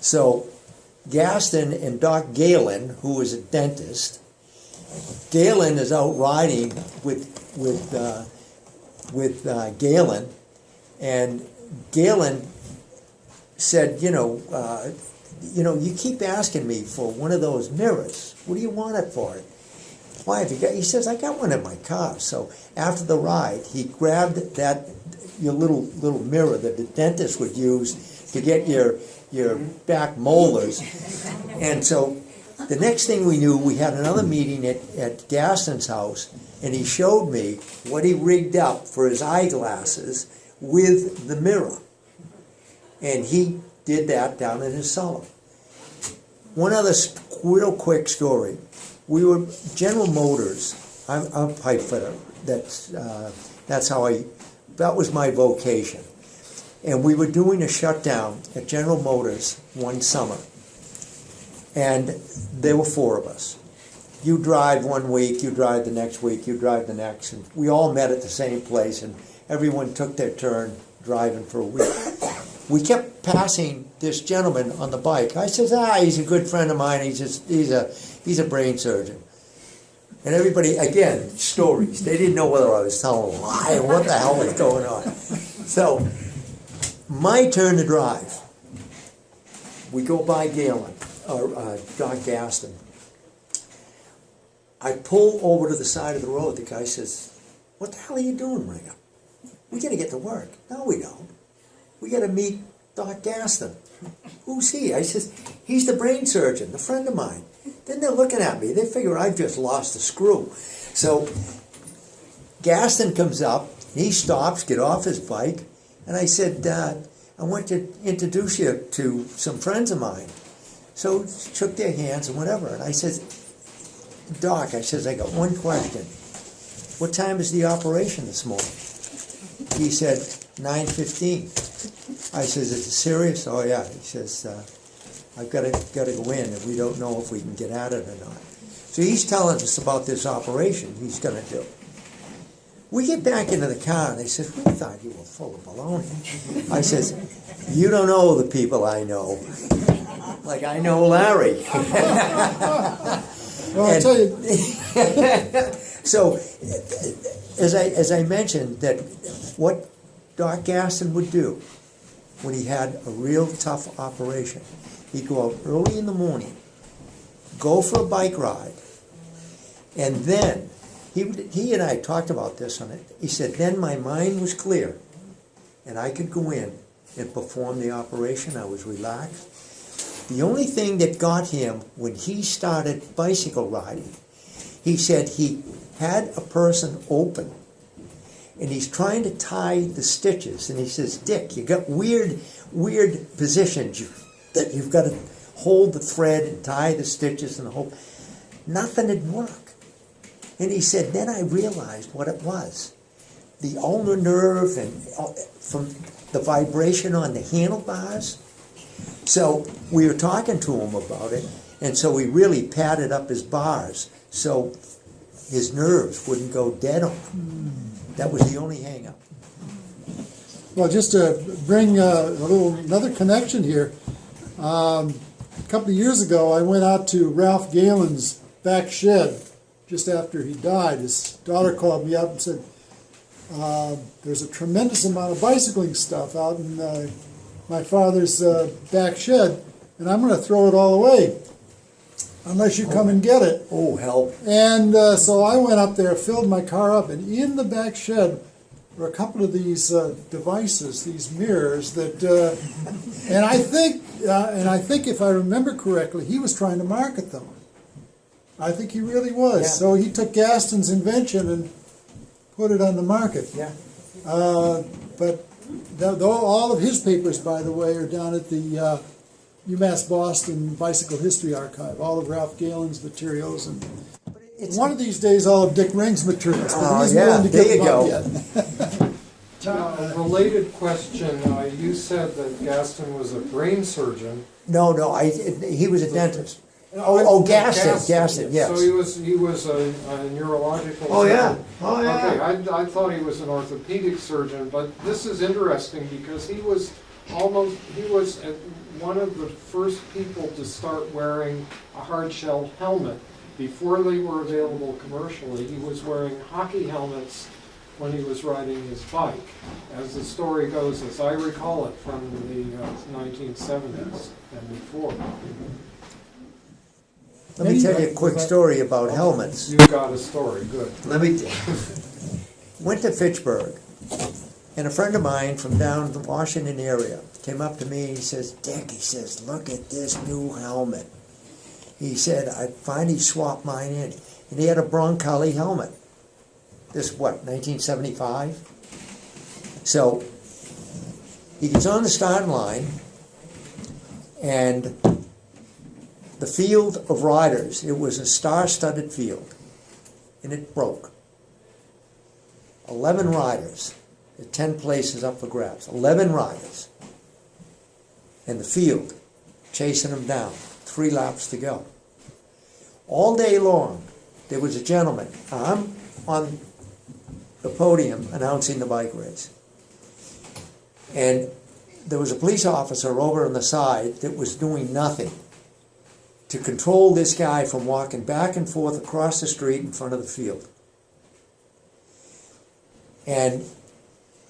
Speaker 2: So Gaston and Doc Galen, who was a dentist, Galen is out riding with with uh, with uh, Galen, and Galen said, you know, uh, you know, you keep asking me for one of those mirrors. What do you want it for? Why have you got? He says, I got one in my car. So after the ride, he grabbed that your little little mirror that the dentist would use to get your your back molars, and so the next thing we knew, we had another meeting at, at Gaston's house, and he showed me what he rigged up for his eyeglasses with the mirror. And he did that down in his cellar. One other real quick story. We were General Motors. I'm, I'm a pipe fitter. That's uh, that's how I. That was my vocation. And we were doing a shutdown at General Motors one summer, and there were four of us. You drive one week, you drive the next week, you drive the next, and we all met at the same place, and everyone took their turn driving for a week. We kept passing this gentleman on the bike. I says, ah, he's a good friend of mine. He's just, he's a he's a brain surgeon. And everybody, again, stories. They didn't know whether I was telling a lie or what the hell was going on. So, my turn to drive. We go by Galen, or uh, Gaston. I pull over to the side of the road. The guy says, What the hell are you doing, Ringer? We gotta get to work. No, we don't. We gotta meet Doc Gaston. Who's he? I says, He's the brain surgeon, a friend of mine. Then they're looking at me. They figure I've just lost a screw. So Gaston comes up, he stops, get off his bike, and I said, uh, I want to introduce you to some friends of mine. So shook their hands and whatever. And I said, Doc, I says, I got one question. What time is the operation this morning? He said, 9.15. I says, is it serious? Oh, yeah. He says, uh, I've got to, got to go in, and we don't know if we can get at it or not. So he's telling us about this operation he's going to do. We get back into the car and they said, we thought you were full of baloney. I says, you don't know the people I know. Like I know Larry.
Speaker 1: Well, I'll tell you,
Speaker 2: So, as I, as I mentioned, that what Doc Gaston would do when he had a real tough operation, he'd go out early in the morning, go for a bike ride, and then, he, he and I talked about this on it, he said, then my mind was clear, and I could go in and perform the operation, I was relaxed. The only thing that got him when he started bicycle riding, he said he had a person open and he's trying to tie the stitches and he says dick you got weird weird positions. You, that you've got to hold the thread and tie the stitches and the whole nothing would work. And he said then i realized what it was. The ulnar nerve and uh, from the vibration on the handlebars. So we were talking to him about it, and so we really padded up his bars so his nerves wouldn't go dead on him. That was the only hang up.
Speaker 1: well, just to bring uh, a little, another connection here. Um, a couple of years ago, I went out to Ralph Galen's back shed just after he died. His daughter called me up and said, uh, there's a tremendous amount of bicycling stuff out in uh, my father's uh, back shed, and I'm going to throw it all away unless you come and get it.
Speaker 2: Oh, help.
Speaker 1: And uh, so I went up there, filled my car up, and in the back shed were a couple of these uh, devices, these mirrors that, uh, and I think, uh, and I think if I remember correctly, he was trying to market them. I think he really was.
Speaker 2: Yeah.
Speaker 1: So he took Gaston's invention and put it on the market.
Speaker 2: Yeah.
Speaker 1: Uh, but th- though all of his papers, by the way, are down at the uh, UMass Boston Bicycle History Archive. All of Ralph Galen's materials, and
Speaker 2: It's,
Speaker 1: one of these days, all of Dick Ring's materials. But
Speaker 2: Oh,
Speaker 1: he's
Speaker 2: yeah,
Speaker 1: willing to
Speaker 2: there
Speaker 1: give
Speaker 2: you go.
Speaker 1: yet.
Speaker 6: Now, a related question, uh, you said that Gaston was a brain surgeon.
Speaker 2: no, no, I, he was a dentist. Oh, oh, Gaston, Gaston, yes.
Speaker 6: So he was, he was a a neurological.
Speaker 2: Oh, yeah.
Speaker 6: surgeon.
Speaker 2: Oh, yeah.
Speaker 6: Okay, I, I thought he was an orthopedic surgeon, but this is interesting because he was almost, he was uh, one of the first people to start wearing a hard shell helmet. Before they were available commercially, he was wearing hockey helmets when he was riding his bike. As the story goes, as I recall it from the uh, nineteen seventies and before.
Speaker 2: Let me tell you a quick story about helmets.
Speaker 6: You've got a story, good.
Speaker 2: Let me, went to Fitchburg, and a friend of mine from down the Washington area came up to me and he says, Dick, he says, look at this new helmet. He said, I finally swapped mine in. And he had a Brancale helmet. This, what, 1975? So, he gets on the starting line, and the field of riders, it was a star-studded field, and it broke. 11 riders, 10 places up for grabs, 11 riders. in the field, chasing them down, three laps to go. All day long, there was a gentleman, I'm on the podium announcing the bike race. And there was a police officer over on the side that was doing nothing to control this guy from walking back and forth across the street in front of the field. And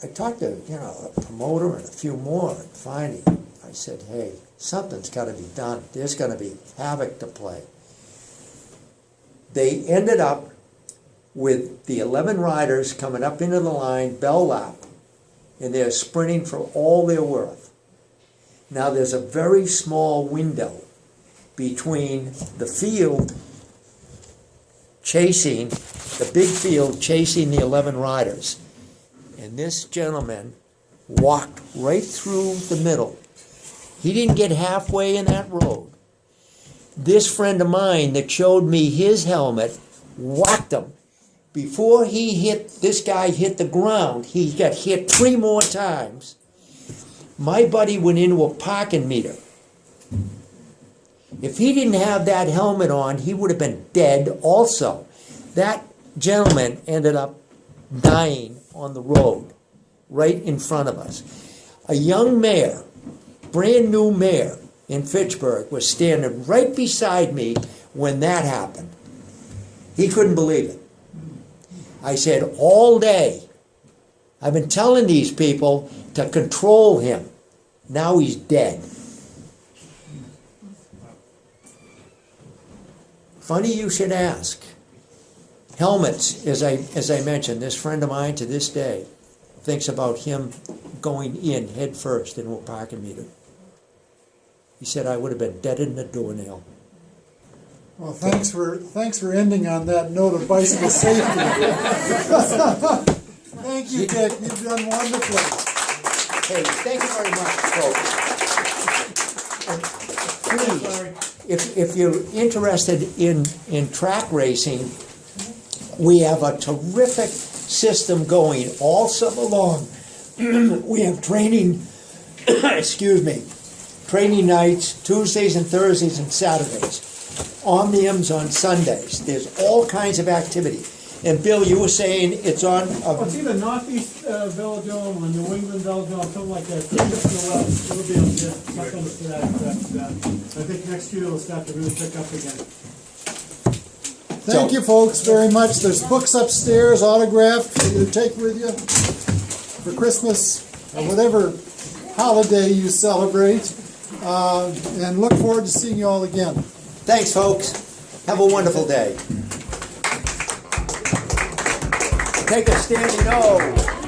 Speaker 2: I talked to, you know, a promoter and a few more, and finally I said, hey, something's got to be done. There's going to be havoc to play. They ended up with the 11 riders coming up into the line, bell lap, and they're sprinting for all they're worth. Now there's a very small window between the field chasing, the big field chasing the 11 riders. And this gentleman walked right through the middle. He didn't get halfway in that road. This friend of mine that showed me his helmet whacked him. Before he hit, this guy hit the ground, he got hit three more times. My buddy went into a parking meter. If he didn't have that helmet on, he would have been dead also. That gentleman ended up dying on the road, right in front of us. A young mayor, brand new mayor in Fitchburg, was standing right beside me when that happened. He couldn't believe it. I said, all day, I've been telling these people to control him. Now he's dead. Funny you should ask. Helmets, as I, as I mentioned, this friend of mine to this day thinks about him going in head first into a parking meter. He said I would have been dead in the doornail.
Speaker 1: Well, thanks for, thanks for ending on that note of bicycle safety. Thank you, Dick, you've done wonderfully.
Speaker 2: Hey, thank you very much, folks. And Please, if, if you're interested in, in track racing, we have a terrific system going all summer long. We have training, excuse me, training nights, Tuesdays and Thursdays and Saturdays. Omniums on Sundays. There's all kinds of activity. And Bill, you were saying it's on,
Speaker 3: Well, it's either Northeast uh, Velodrome or New England Velodrome, something like that. It'll be able to get that, that. I think next year it'll start to really pick up again.
Speaker 1: Thank you, folks, very much. There's books upstairs, autographed, for you to take with you for Christmas or whatever holiday you celebrate. Uh, and look forward to seeing you all again.
Speaker 2: thanks, folks. Have a wonderful day. Take a standing O.